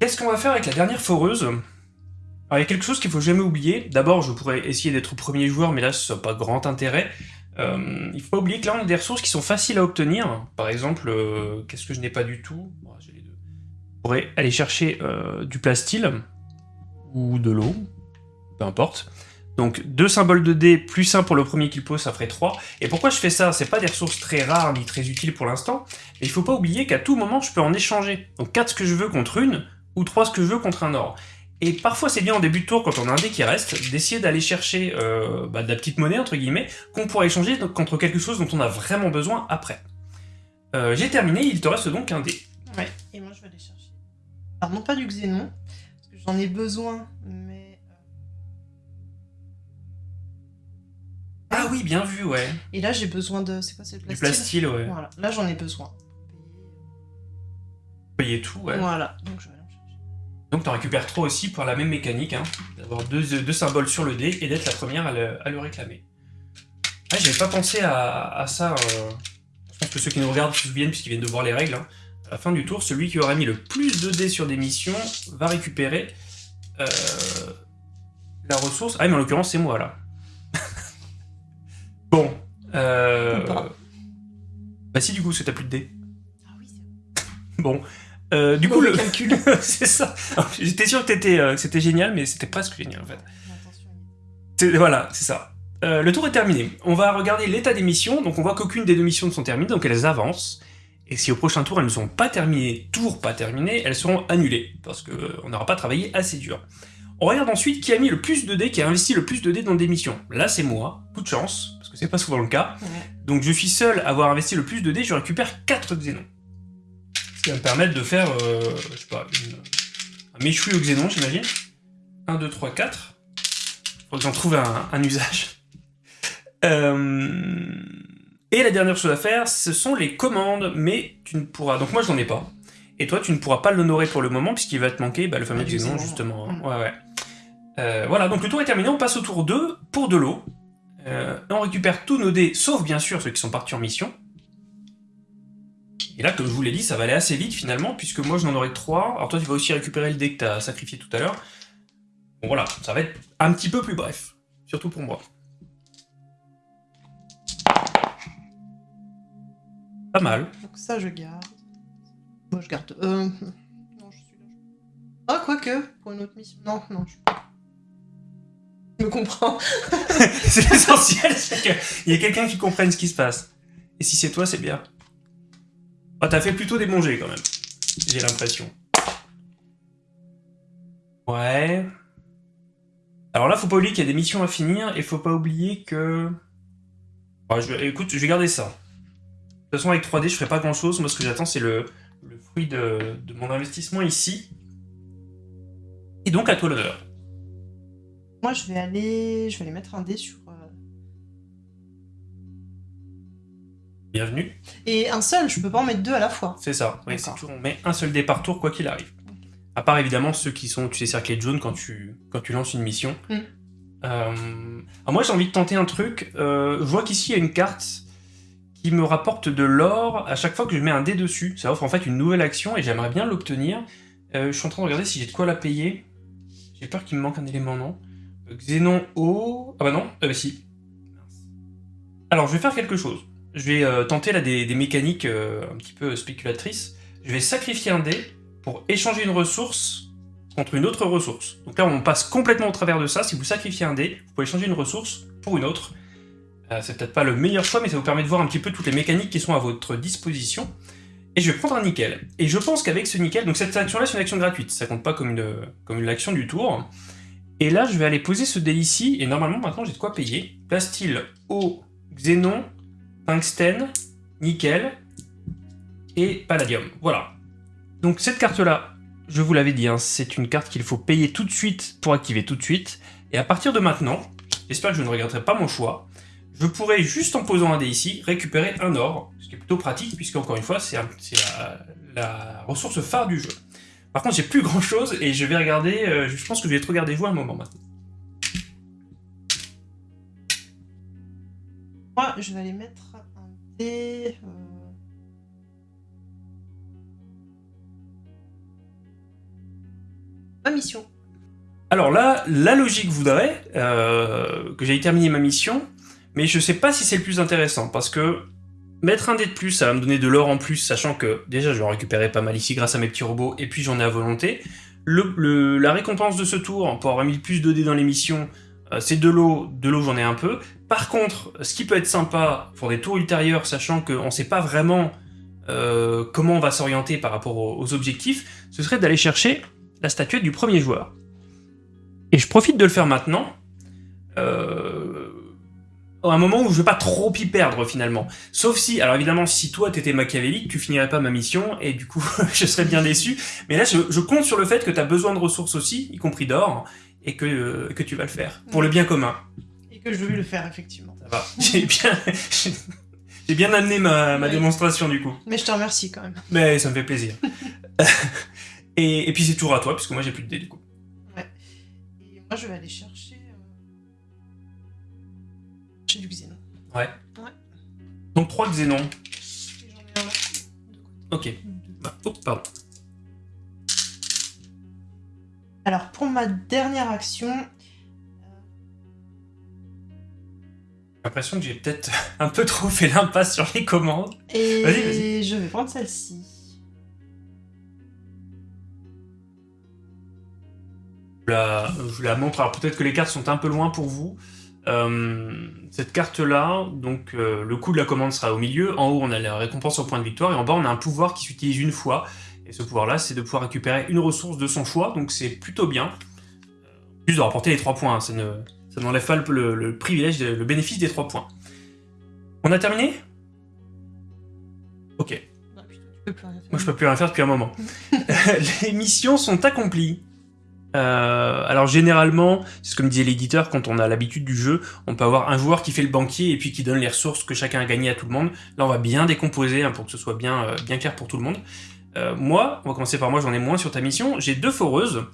Qu'est-ce qu'on va faire avec la dernière foreuse? Alors, il y a quelque chose qu'il faut jamais oublier. D'abord, je pourrais essayer d'être premier joueur, mais là, ce n'a pas grand intérêt. Euh, il faut pas oublier que là, on a des ressources qui sont faciles à obtenir. Par exemple, euh, qu'est-ce que je n'ai pas du tout? Pourrait aller chercher euh, du plastil ou de l'eau, peu importe. Donc deux symboles de dés plus un pour le premier qu'il pose, ça ferait 3. Et pourquoi je fais ça? C'est pas des ressources très rares ni très utiles pour l'instant, mais il faut pas oublier qu'à tout moment je peux en échanger. Donc 4 ce que je veux contre une, ou 3 ce que je veux contre un or. Et parfois c'est bien en début de tour, quand on a un dé qui reste, d'essayer d'aller chercher euh, bah, de la petite monnaie, entre guillemets, qu'on pourrait échanger contre quelque chose dont on a vraiment besoin après. Euh, j'ai terminé, il te reste donc un dé. Ouais, et moi je vais aller chercher. Alors non pas du xénon, parce que j'en ai besoin, mais... Euh, ah oui, bien vu, ouais. Et là j'ai besoin de... C'est quoi, c'est le plastique Du plastique, ouais. Voilà, là j'en ai besoin. Payer tout, ouais. Voilà, donc je vais. Donc t'en récupères trois aussi pour la même mécanique, hein, d'avoir deux, symboles sur le dé et d'être la première à le, réclamer. Ah, j'avais pas pensé à, ça. Euh, je pense que ceux qui nous regardent se souviennent puisqu'ils viennent de voir les règles. Hein la fin du tour, celui qui aura mis le plus de dés sur des missions va récupérer euh, la ressource. Ah, mais en l'occurrence, c'est moi, là. bon. Euh... Bah si, du coup, parce que t'as plus de dés. Ah oui, c'est Bon. Euh, du coup, le calcul, c'est ça. J'étais sûr que, euh, c'était génial, mais c'était presque génial, en fait. Voilà, c'est ça. Euh, le tour est terminé. On va regarder l'état des missions. Donc on voit qu'aucune des deux missions ne sont terminées, donc elles avancent. Et si au prochain tour elles ne sont pas terminées, tour pas terminé, elles seront annulées, parce qu'on n'aura pas travaillé assez dur. On regarde ensuite qui a mis le plus de dés, qui a investi le plus de dés dans des missions. Là c'est moi, coup de chance, parce que c'est pas souvent le cas. Donc je suis seul à avoir investi le plus de dés, je récupère 4 xénons. Ce qui va me permettre de faire, euh, je sais pas, un méchoui au xénon j'imagine. 1, 2, 3, 4. Faut que j'en trouve un, un usage. Euh... Et la dernière chose à faire, ce sont les commandes, mais tu ne pourras... Donc moi, je n'en ai pas. Et toi, tu ne pourras pas l'honorer pour le moment, puisqu'il va te manquer bah, le fameux xénon, justement. Mm. Ouais, ouais. Euh, voilà, donc le tour est terminé, on passe au tour 2 pour de l'eau. On récupère tous nos dés, sauf bien sûr ceux qui sont partis en mission. Et là, comme je vous l'ai dit, ça va aller assez vite finalement, puisque moi je n'en aurai que 3. Alors toi, tu vas aussi récupérer le dé que tu as sacrifié tout à l'heure. Bon voilà, ça va être un petit peu plus bref, surtout pour moi. Pas mal. Donc ça, je garde. Moi, je garde... Euh... Non, je suis là. Ah, quoique, pour une autre mission. Non, non, je... Je me comprends. c'est l'essentiel, c'est qu'il y a quelqu'un qui comprenne ce qui se passe. Et si c'est toi, c'est bien. Ah, t'as fait plutôt des bons quand même. J'ai l'impression. Ouais. Alors là, faut pas oublier qu'il y a des missions à finir, et faut pas oublier que... je... Écoute, je vais garder ça. De toute façon, avec 3D, je ferai pas grand chose. Moi, ce que j'attends, c'est le, fruit de, mon investissement ici. Et donc, à toi l'honneur. Moi, je vais aller, je vais aller mettre un dé sur, Bienvenue. Et un seul, je peux pas en mettre deux à la fois. C'est ça. Oui, toujours, on met un seul dé par tour, quoi qu'il arrive. À part évidemment ceux qui sont, tu sais, cerclés de jaune quand tu, quand tu lances une mission. Mm. Euh, alors moi, j'ai envie de tenter un truc. Euh, je vois qu'ici, il y a une carte qui me rapporte de l'or à chaque fois que je mets un dé dessus. Ça offre en fait une nouvelle action et j'aimerais bien l'obtenir. Euh, je suis en train de regarder si j'ai de quoi la payer. J'ai peur qu'il me manque un élément, non? Xénon O... Ah bah non, euh, bah si. Alors, je vais faire quelque chose. Je vais euh, tenter là des, mécaniques euh, un petit peu spéculatrices. Je vais sacrifier un dé pour échanger une ressource contre une autre ressource. Donc là, on passe complètement au travers de ça. Si vous sacrifiez un dé, vous pouvez changer une ressource pour une autre. Euh, c'est peut-être pas le meilleur choix, mais ça vous permet de voir un petit peu toutes les mécaniques qui sont à votre disposition. Et je vais prendre un nickel. Et je pense qu'avec ce nickel, donc cette action-là, c'est une action gratuite. Ça compte pas comme une, comme une action du tour. Et là, je vais aller poser ce dé ici, et normalement, maintenant, j'ai de quoi payer. Plastyle, eau, xénon, tungstène, nickel et palladium. Voilà. Donc cette carte-là, je vous l'avais dit, hein, c'est une carte qu'il faut payer tout de suite pour activer tout de suite. Et à partir de maintenant, j'espère que je ne regretterai pas mon choix, je pourrai, juste en posant un dé ici, récupérer un or, ce qui est plutôt pratique, puisque encore une fois, c'est la ressource phare du jeu. Par contre, j'ai plus grand chose, et je vais regarder, euh, je pense que je vais te regarder jouer un moment maintenant. Moi, je vais aller mettre un dé. euh, Ma mission. Alors là, la logique voudrait euh, que j'aille terminer ma mission, mais je sais pas si c'est le plus intéressant, parce que mettre un dé de plus, ça va me donner de l'or en plus, sachant que déjà je vais en récupérer pas mal ici grâce à mes petits robots, et puis j'en ai à volonté. La récompense de ce tour, pour avoir mis plus de dés dans les missions, euh, c'est de l'eau, de l'eau j'en ai un peu. Par contre, ce qui peut être sympa pour des tours ultérieurs, sachant qu'on sait pas vraiment euh, comment on va s'orienter par rapport aux, objectifs, ce serait d'aller chercher la statuette du premier joueur. Et je profite de le faire maintenant, euh, à un moment où je vais pas trop y perdre finalement. Sauf si, alors évidemment, si toi t'étais machiavélique, tu finirais pas ma mission, et du coup je serais bien déçu. Mais là, je, compte sur le fait que tu as besoin de ressources aussi, y compris d'or, et que, euh, que tu vas le faire, pour le bien commun. Que je vais le faire, effectivement. Ça va. J'ai bien, j'ai bien amené ma, ma Ouais. démonstration du coup. Mais je te remercie quand même. Mais ça me fait plaisir. et, et puis c'est tour à toi, puisque moi j'ai plus de dés du coup. Et moi, je vais aller chercher. euh, J'ai du xénon. Donc 3 xénons. J'en ai un là. Ok. Bah, oh, pardon. Alors, pour ma dernière action, l'impression que j'ai peut-être un peu trop fait l'impasse sur les commandes. et Vas-y, vas-y. je vais prendre celle-ci. Je la, je la montre. Alors peut-être que les cartes sont un peu loin pour vous. Euh, cette carte-là, donc euh, le coût de la commande sera au milieu. En haut, on a la récompense au point de victoire. Et en bas, on a un pouvoir qui s'utilise une fois. Et ce pouvoir-là, c'est de pouvoir récupérer une ressource de son choix. Donc c'est plutôt bien. Euh, Plus de rapporter les 3 points. hein, Ça ne ça n'enlève pas le, privilège, le bénéfice des 3 points. On a terminé? Ok. Ah, putain, tu peux plus rien faire. Moi, je peux plus rien faire depuis un moment. les missions sont accomplies. Euh, alors généralement, c'est ce que me disait l'éditeur, quand on a l'habitude du jeu, on peut avoir un joueur qui fait le banquier et puis qui donne les ressources que chacun a gagnées à tout le monde. Là, on va bien décomposer hein, pour que ce soit bien, euh, bien clair pour tout le monde. Euh, moi, on va commencer par moi, j'en ai moins sur ta mission. J'ai deux foreuses.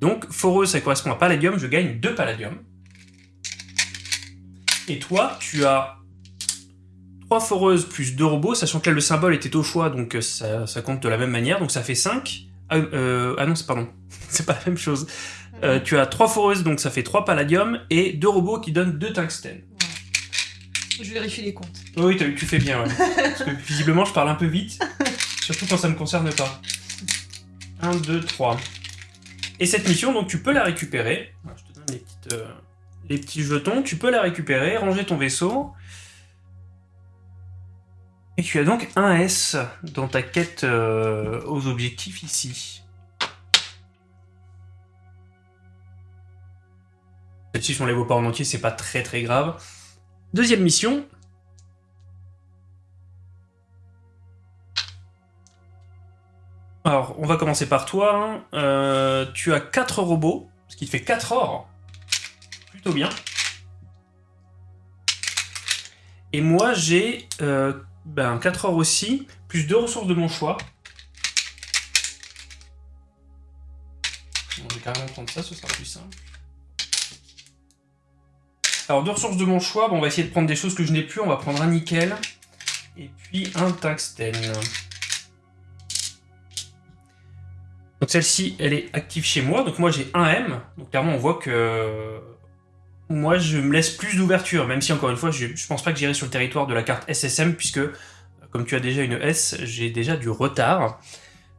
Donc, foreuse, ça correspond à palladium, je gagne deux palladium. Et toi, tu as 3 foreuses plus 2 robots, sachant que là le symbole était au choix, donc euh, ça, ça compte de la même manière, donc ça fait 5. Ah, euh, ah non, c'est pardon, c'est pas la même chose. Euh, tu as 3 foreuses, donc ça fait 3 palladium, et 2 robots qui donnent 2 tungstène. Voilà. Je vérifie les comptes. Oui, tu fais bien, ouais. Parce que visiblement je parle un peu vite, surtout quand ça me concerne pas. 1, 2, 3. Et cette mission, donc tu peux la récupérer. Je te donne les, petites, euh, les petits jetons, tu peux la récupérer, ranger ton vaisseau. Et tu as donc un S dans ta quête euh, aux objectifs ici. Si on les voit pas en entier, c'est pas très très grave. Deuxième mission. Alors, on va commencer par toi. hein. Euh, tu as 4 robots, ce qui te fait 4 or. Plutôt bien. Et moi, j'ai ben 4 or aussi, plus deux ressources de mon choix. Bon, je vais carrément prendre ça, ce sera plus simple. Alors, deux ressources de mon choix, bon, on va essayer de prendre des choses que je n'ai plus. On va prendre un nickel et puis un tungstène. Donc celle-ci, elle est active chez moi. Donc moi, j'ai un M. Donc clairement, on voit que moi, je me laisse plus d'ouverture, même si, encore une fois, je, je pense pas que j'irai sur le territoire de la carte SSM, puisque, comme tu as déjà une S, j'ai déjà du retard.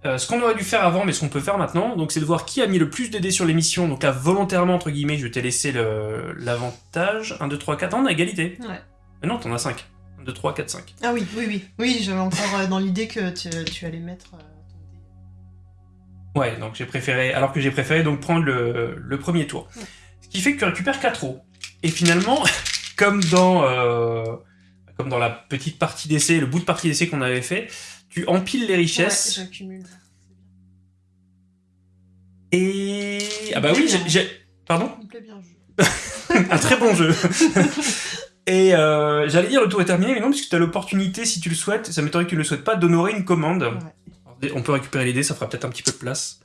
Euh, ce qu'on aurait dû faire avant, mais ce qu'on peut faire maintenant, donc c'est de voir qui a mis le plus de dés sur l'émission. Donc là, volontairement, entre guillemets, je t'ai laissé l'avantage. 1, 2, 3, 4, on a égalité. Ouais. Mais non, t'en as 5. 1, 2, 3, 4, 5. Ah oui, oui, oui. Oui, j'avais encore euh, dans l'idée que tu, tu allais mettre. euh. Ouais, donc j'ai préféré, alors que j'ai préféré donc prendre le, le premier tour. Ouais. Qui fait que tu récupères 4 os. Et finalement, comme dans, euh, comme dans la petite partie d'essai, le bout de partie d'essai qu'on avait fait, tu empiles les Ouais, richesses. j'accumule. et... Ah bah oui, j'ai... Pardon Il me plaît bien le jeu. Un très bon jeu Et euh, j'allais dire le tour est terminé, mais non, puisque tu as l'opportunité, si tu le souhaites, ça m'étonnerait que tu ne le souhaites pas, d'honorer une commande. Ouais. On peut récupérer les dés, ça fera peut-être un petit peu de place.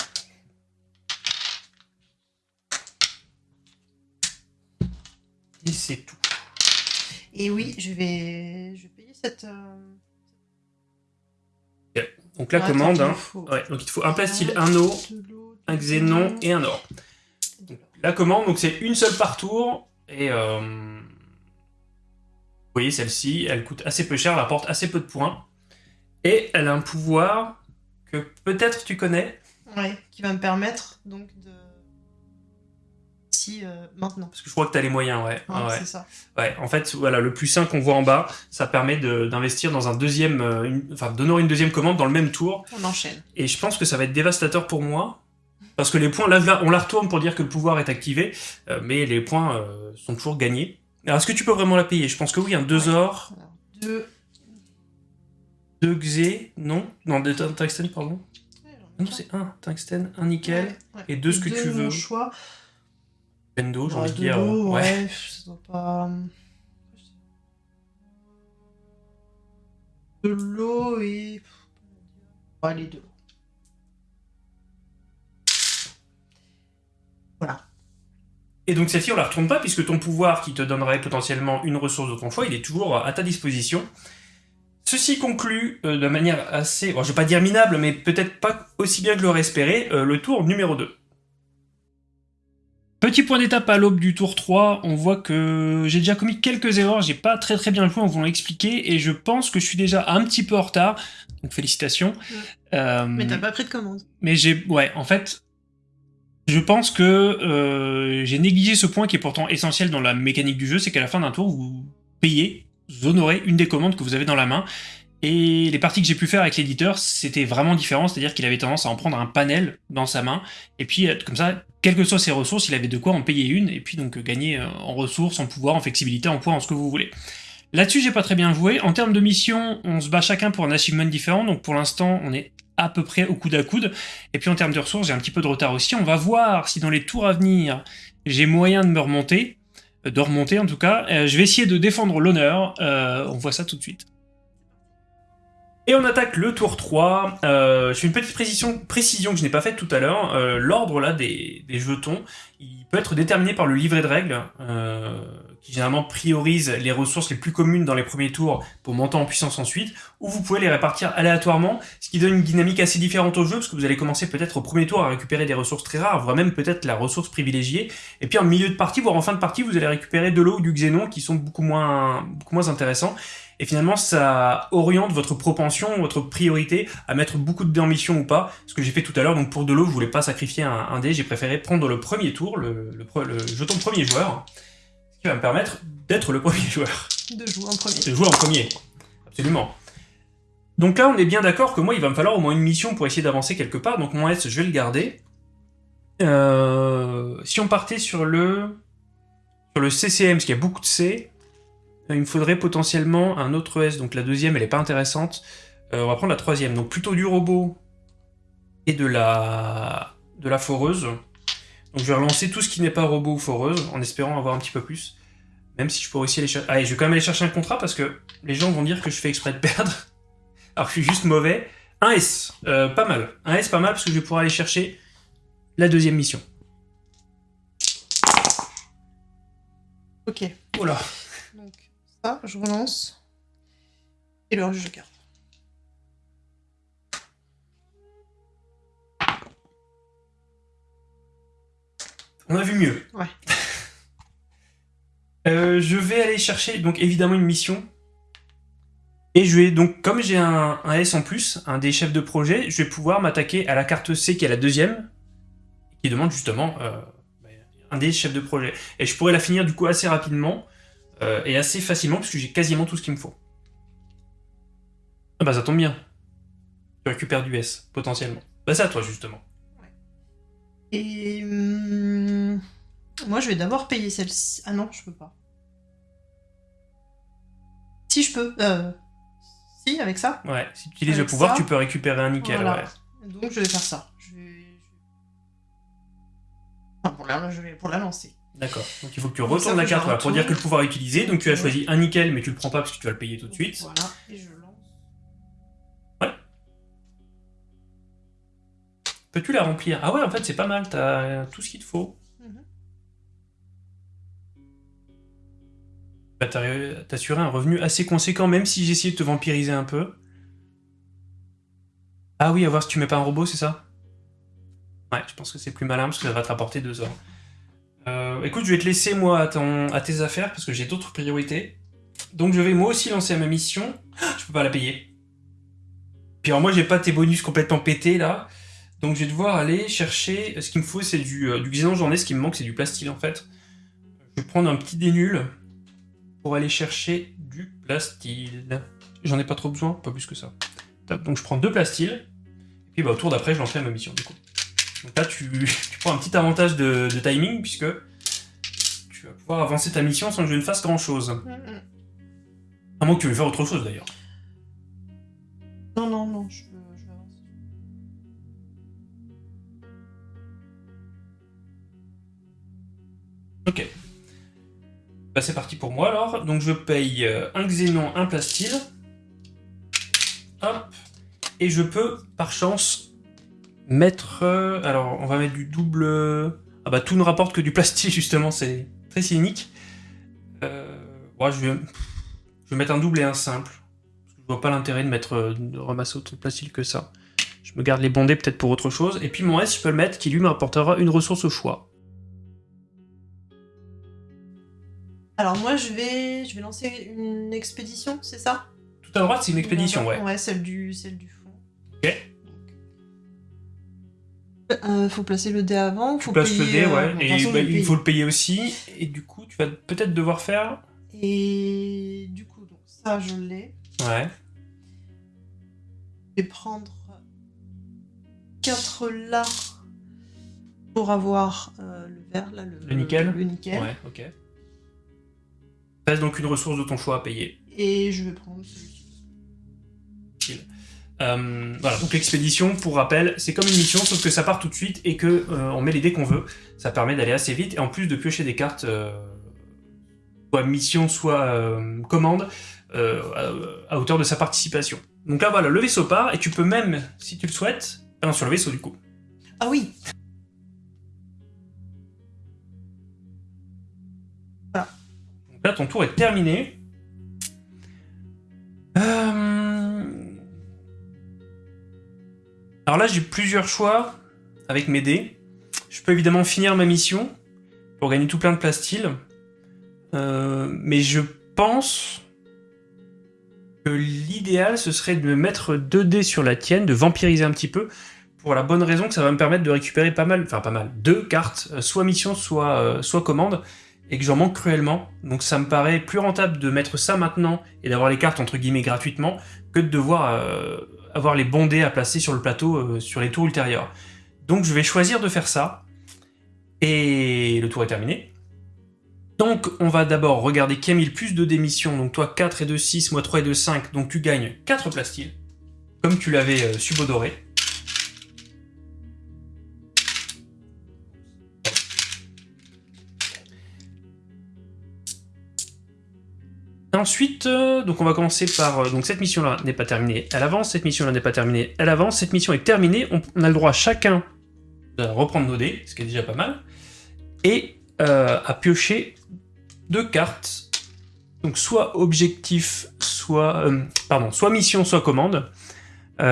Et c'est tout. Et oui, je vais, je vais payer cette. euh, Donc la attends, commande, hein. faut Ouais, donc il te faut un plastil, un eau, un xénon et un or. La commande, donc c'est une seule par tour, et euh, vous voyez celle-ci, elle coûte assez peu cher, elle apporte assez peu de points, et elle a un pouvoir que peut-être tu connais. Ouais, qui va me permettre donc de. Euh, maintenant. Parce que je crois que tu as les moyens, ouais. Hein, ouais. C'est ça. Ouais, en fait, voilà, le plus 5 qu'on voit en bas, ça permet d'investir dans un deuxième, euh, une- enfin, d'honorer une deuxième commande dans le même tour. On enchaîne. Et je pense que ça va être dévastateur pour moi. Parce que les points, là, on la retourne pour dire que le pouvoir est activé, euh, mais les points sont toujours gagnés. Alors, est-ce que tu peux vraiment la payer? Je pense que oui, un 2 Ouais. or, Alors, deux. 2 xé, non? Non, des tun- tungstène, pardon. Ouais, Non, c'est un tungstène, un nickel, Ouais, ouais. et deux ce que Deux tu de mon veux. choix. Bendo, j'ai envie de dire. l'eau, ouais. ouais, ça doit pas. De l'eau et. Ouais, les deux. Voilà. Et donc celle-ci, on la retourne pas, puisque ton pouvoir qui te donnerait potentiellement une ressource de ton choix, il est toujours à ta disposition. Ceci conclut euh, de manière assez, bon, je vais pas dire minable, mais peut-être pas aussi bien que l'aurait espéré, euh, le tour numéro 2. Petit point d'étape à l'aube du tour 3, on voit que j'ai déjà commis quelques erreurs, j'ai pas très très bien joué en vous l'expliquer, et je pense que je suis déjà un petit peu en retard, donc félicitations. Euh, Mais t'as pas pris de commande. mais j'ai, ouais, en fait, je pense que euh, j'ai négligé ce point qui est pourtant essentiel dans la mécanique du jeu, c'est qu'à la fin d'un tour, vous payez, vous honorez une des commandes que vous avez dans la main. Et les parties que j'ai pu faire avec l'éditeur, c'était vraiment différent, c'est-à-dire qu'il avait tendance à en prendre un panel dans sa main, et puis comme ça, quelles que soient ses ressources, il avait de quoi en payer une, et puis donc euh, gagner euh, en ressources, en pouvoir, en flexibilité, en poids, en ce que vous voulez. Là-dessus, j'ai pas très bien joué. En termes de mission, on se bat chacun pour un achievement différent, donc pour l'instant, on est à peu près au coude à coude. Et puis en termes de ressources, j'ai un petit peu de retard aussi. On va voir si dans les tours à venir, j'ai moyen de me remonter, euh, de remonter en tout cas. Je vais essayer de défendre l'honneur. On voit ça tout de suite. Et on attaque le tour 3. Euh, je fais une petite précision, que je n'ai pas faite tout à l'heure. Euh, L'ordre là des, des jetons, il peut être déterminé par le livret de règles, euh, qui généralement priorise les ressources les plus communes dans les premiers tours pour monter en puissance ensuite, ou vous pouvez les répartir aléatoirement, ce qui donne une dynamique assez différente au jeu, parce que vous allez commencer peut-être au premier tour à récupérer des ressources très rares, voire même peut-être la ressource privilégiée, et puis en milieu de partie, voire en fin de partie, vous allez récupérer de l'eau ou du xénon qui sont beaucoup moins, beaucoup moins intéressants. Et finalement, ça oriente votre propension, votre priorité à mettre beaucoup de dés en mission ou pas. Ce que j'ai fait tout à l'heure, donc pour de l'eau, je voulais pas sacrifier un, un dé, j'ai préféré prendre le premier tour, le, le, pre- le jeton premier joueur, ce qui va me permettre d'être le premier joueur. De jouer en premier. De jouer en premier. Absolument. Donc là, on est bien d'accord que moi, il va me falloir au moins une mission pour essayer d'avancer quelque part. Donc mon S, je vais le garder. Euh, si on partait sur le sur le CCM, parce qu'il y a beaucoup de C, il me faudrait potentiellement un autre S. Donc la deuxième, elle est pas intéressante. Euh, on va prendre la troisième. Donc plutôt du robot et de la de la foreuse. Donc je vais relancer tout ce qui n'est pas robot ou foreuse, en espérant avoir un petit peu plus. Même si je pourrais aussi aller chercher... Allez, je vais quand même aller chercher un contrat parce que les gens vont dire que je fais exprès de perdre. Alors que je suis juste mauvais. Un S, euh, pas mal. Un S, pas mal parce que je vais pouvoir aller chercher la deuxième mission. Ok. Voilà. Donc, ça, je relance. Et le garde. On a vu mieux. Ouais. Euh, je vais aller chercher donc évidemment une mission. Et je vais donc, comme j'ai un, un S en plus, un des chefs de projet, je vais pouvoir m'attaquer à la carte C qui est la deuxième, qui demande justement euh, un des chefs de projet. Et je pourrais la finir du coup assez rapidement euh, et assez facilement puisque j'ai quasiment tout ce qu'il me faut. Ah bah ça tombe bien. Tu récupères du S, potentiellement. Bah c'est à toi justement. Et hum, moi, je vais d'abord payer celle-ci. Ah non, je peux pas. Si je peux. Euh, si, avec ça. Ouais, si tu utilises Avec le pouvoir, ça, tu peux récupérer un nickel, Voilà. ouais. Donc je vais faire ça. Je vais. Enfin, pour la, je vais pour la lancer. D'accord. Donc il faut que tu retournes la carte voilà, pour dire que le pouvoir est utilisé. Donc tu as Ouais. choisi un nickel, mais tu le prends pas parce que tu vas le payer tout de suite. Voilà, et je lance. Peux-tu la remplir? Ah ouais, en fait c'est pas mal, t'as tout ce qu'il te faut. Mhm. Bah, t'as assuré un revenu assez conséquent, même si j'ai essayé de te vampiriser un peu. Ah oui, à voir si tu mets pas un robot, c'est ça? Ouais, je pense que c'est plus malin parce que ça va te rapporter deux heures. Euh, écoute, je vais te laisser moi à, à tes affaires parce que j'ai d'autres priorités. Donc je vais moi aussi lancer ma mission. Ah, Je peux pas la payer. Puis alors moi j'ai pas tes bonus complètement pétés là. Donc je vais devoir aller chercher. Ce qu'il me faut c'est du, euh, du xénon journée. Ce qui me manque c'est du plastil en fait. Je vais prendre un petit des nuls pour aller chercher du plastil. J'en ai pas trop besoin, pas plus que ça. Donc je prends deux plastils. Et puis bah, au tour d'après je lancerai ma mission du. Donc là tu, tu prends un petit avantage de, de timing puisque tu vas pouvoir avancer ta mission sans que je ne fasse grand chose. Mhm. À moins que tu veuilles faire autre chose d'ailleurs. Non, non, non, je veux, je veux avancer. Ok. Bah c'est parti pour moi alors. Donc je paye euh, un xénon, un plastil. Hop. Et je peux, par chance, mettre... euh, alors on va mettre du double... Ah bah tout ne rapporte que du plastil justement, c'est très cynique. Euh, ouais, je, vais... je vais mettre un double et un simple. Je vois pas l'intérêt de mettre euh, de ramasser autant de plastil que ça. Je me garde les bondés peut-être pour autre chose. Et puis mon S, je peux le mettre qui lui me rapportera une ressource au choix. Alors moi, je vais, je vais lancer une expédition, c'est ça? Tout à droite, c'est une expédition, ouais. Ouais, celle du, celle du fond. Ok. Euh, faut placer le dé avant. Tu faut le dé, euh, ouais, de et façon, bah, il faut le payer aussi, et du coup, tu vas peut-être devoir faire... Et du coup, donc ça, je l'ai. Ouais, Je vais prendre 4 là pour avoir euh, le vert, là, le, Le nickel Le nickel. ouais, ok. Reste donc une ressource de ton choix à payer. Et je vais prendre celui-ci. Euh, voilà, donc l'expédition, pour rappel, c'est comme une mission, sauf que ça part tout de suite et que euh, on met les dés qu'on veut. Ça permet d'aller assez vite, et en plus de piocher des cartes, euh, soit mission, soit commande, à, à hauteur de sa participation. Donc là, voilà, le vaisseau part, et tu peux même, si tu le souhaites... Ah non, sur le vaisseau, du coup. Ah oui Donc là, ton tour est terminé. Euh, Alors là, j'ai plusieurs choix avec mes dés. Je peux évidemment finir ma mission pour gagner tout plein de plastil. Euh, mais je pense que l'idéal, ce serait de me mettre 2 dés sur la tienne, de vampiriser un petit peu, pour la bonne raison que ça va me permettre de récupérer pas mal, enfin pas mal, deux cartes, euh, soit mission, soit, euh, soit commande, et que j'en manque cruellement. Donc ça me paraît plus rentable de mettre ça maintenant et d'avoir les cartes entre guillemets gratuitement de devoir euh, avoir les bons dés à placer sur le plateau euh, sur les tours ultérieurs. Donc je vais choisir de faire ça. Et le tour est terminé. Donc on va d'abord regarder qui a mis plus de démissions. Donc toi 4 et 2, 6, moi 3 et 2, 5. Donc tu gagnes 4 plastiles. Comme tu l'avais euh, subodoré. Ensuite, euh, donc on va commencer par... euh, donc cette mission-là n'est pas terminée, elle avance. Cette mission-là n'est pas terminée, elle avance. Cette mission est terminée. On, a le droit chacun de reprendre nos dés, ce qui est déjà pas mal. Et euh, à piocher deux cartes. Donc soit objectif, soit... pardon, soit mission, soit commande.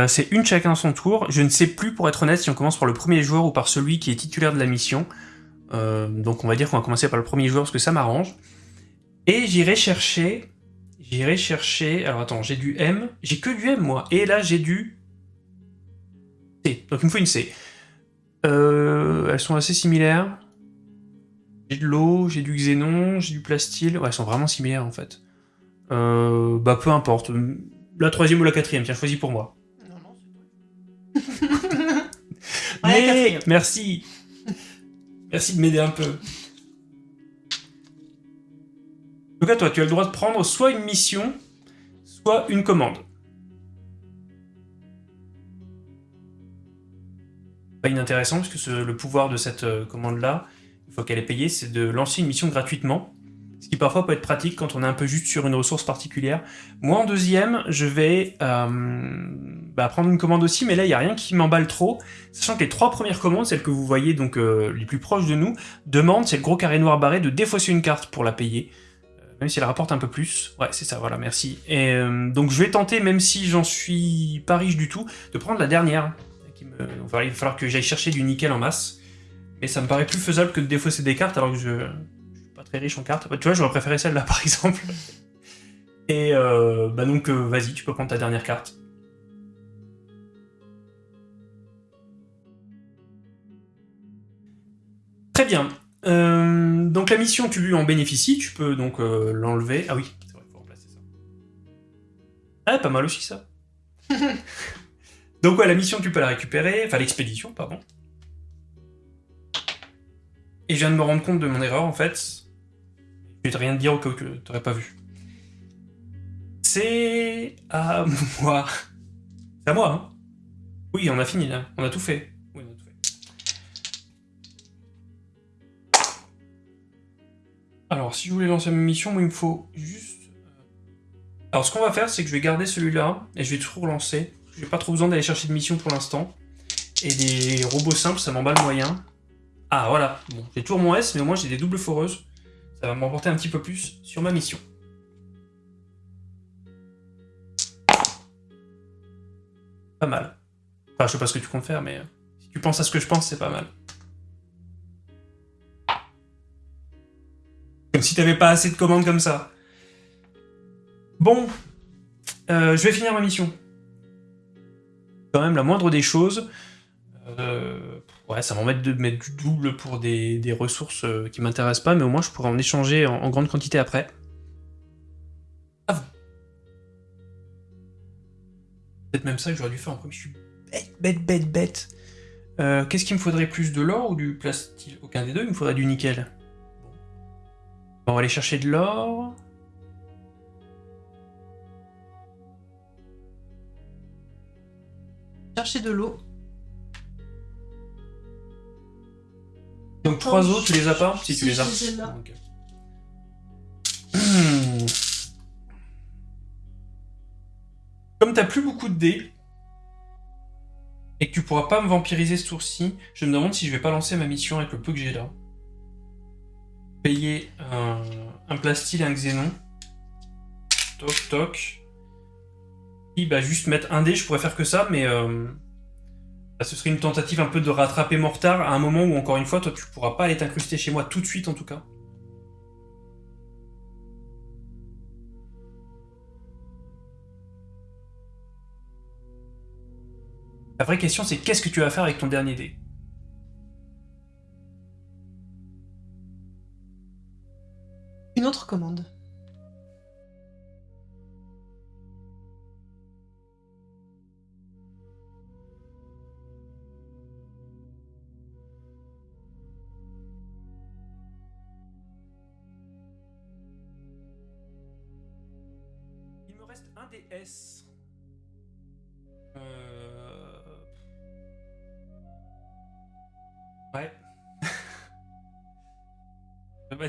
C'est une chacun à son tour. Je ne sais plus, pour être honnête, si on commence par le premier joueur ou par celui qui est titulaire de la mission. Donc on va dire qu'on va commencer par le premier joueur parce que ça m'arrange. Et j'irai chercher... J'irai chercher... Alors attends, j'ai du M. J'ai que du M, moi. Et là, j'ai du... C. Donc il me faut une C. Euh, elles sont assez similaires. J'ai de l'eau, j'ai du xénon, j'ai du plastyle. Ouais, elles sont vraiment similaires, en fait. Euh, bah, peu importe. La troisième ou la quatrième, tiens, choisis pour moi. Non, non, c'est toi. Mais merci Merci de m'aider un peu. Donc à toi, tu as le droit de prendre soit une mission, soit une commande. Pas inintéressant, parce que le pouvoir de cette euh, commande-là, une fois qu'elle est payée, c'est de lancer une mission gratuitement. Ce qui parfois peut être pratique quand on est un peu juste sur une ressource particulière. Moi, en deuxième, je vais euh, bah, prendre une commande aussi, mais là, il n'y a rien qui m'emballe trop. Sachant que les trois premières commandes, celles que vous voyez donc euh, les plus proches de nous, demandent, c'est le gros carré noir barré, de défausser une carte pour la payer. Même si elle rapporte un peu plus. Ouais, c'est ça, voilà, merci. Et euh, donc je vais tenter, même si j'en suis pas riche du tout, de prendre la dernière. Enfin, il va falloir que j'aille chercher du nickel en masse. Mais ça me paraît plus faisable que de défausser des cartes alors que je, suis pas très riche en cartes. Tu vois, j'aurais préféré celle-là par exemple. Et euh, bah donc euh, vas-y, tu peux prendre ta dernière carte. Très bien. Euh, donc la mission, tu en bénéficies, tu peux donc euh, l'enlever. Ah oui, c'est vrai, il faut remplacer ça. Ah, pas mal aussi ça. donc ouais, la mission, tu peux la récupérer, enfin l'expédition, pardon. Et je viens de me rendre compte de mon erreur en fait. Je vais rien te dire au cas où tu t'aurais pas vu. C'est à moi. C'est à moi, hein Oui, on a fini là, on a tout fait. Alors, si je voulais lancer ma mission, moi, il me faut juste... euh, Alors, ce qu'on va faire, c'est que je vais garder celui-là, et je vais tout relancer. J'ai pas trop besoin d'aller chercher de mission pour l'instant. Et des robots simples, ça m'emballe moyen. Ah, voilà. Bon, j'ai toujours mon S, mais au moins j'ai des doubles foreuses. Ça va m'emporter un petit peu plus sur ma mission. Pas mal. Enfin, je sais pas ce que tu comptes faire, mais euh, si tu penses à ce que je pense, c'est pas mal. Comme si t'avais pas assez de commandes comme ça. Bon, euh, je vais finir ma mission. Quand même, la moindre des choses. Euh, ouais, ça m'embête de mettre du double pour des, ressources euh, qui m'intéressent pas, mais au moins je pourrais en échanger en, grande quantité après. Vous. Peut-être même ça que j'aurais dû faire en premier. Je suis bête, bête, bête, bête. Qu'est-ce qu'il me faudrait plus de l'or ou du plastique? Aucun des deux, il me faudrait du nickel. Bon, on va aller chercher de l'or. Chercher de l'eau. Donc trois autres, tu les as pas Si, tu les as. Hmm. Comme t'as plus beaucoup de dés, et que tu pourras pas me vampiriser ce tour-ci, je me demande si je vais pas lancer ma mission avec le peu que j'ai là. Payer un, plastil et un xénon. Toc toc. Puis bah juste mettre un dé, je pourrais faire que ça, mais euh, bah, ce serait une tentative un peu de rattraper mon retard à un moment où encore une fois, toi tu pourras pas aller t'incruster chez moi tout de suite en tout cas. La vraie question c'est qu'est-ce que tu vas faire avec ton dernier dé?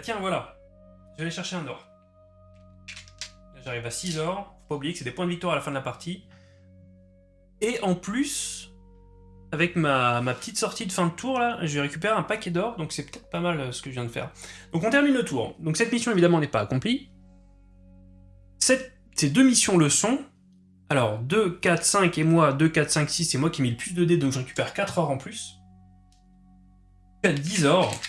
Tiens, voilà. Je vais aller chercher un or. J'arrive à 6 or. Faut pas oublier que c'est des points de victoire à la fin de la partie. Et en plus, avec ma, petite sortie de fin de tour, là, je vais récupérer un paquet d'or, donc c'est peut-être pas mal euh, ce que je viens de faire. Donc on termine le tour. Donc cette mission, évidemment, n'est pas accomplie. Cette- ces deux missions le sont. Alors, 2, 4, 5 et moi, 2, 4, 5, 6, c'est moi qui ai mis le plus de dés, donc je récupère 4 or en plus. 4, 10 or.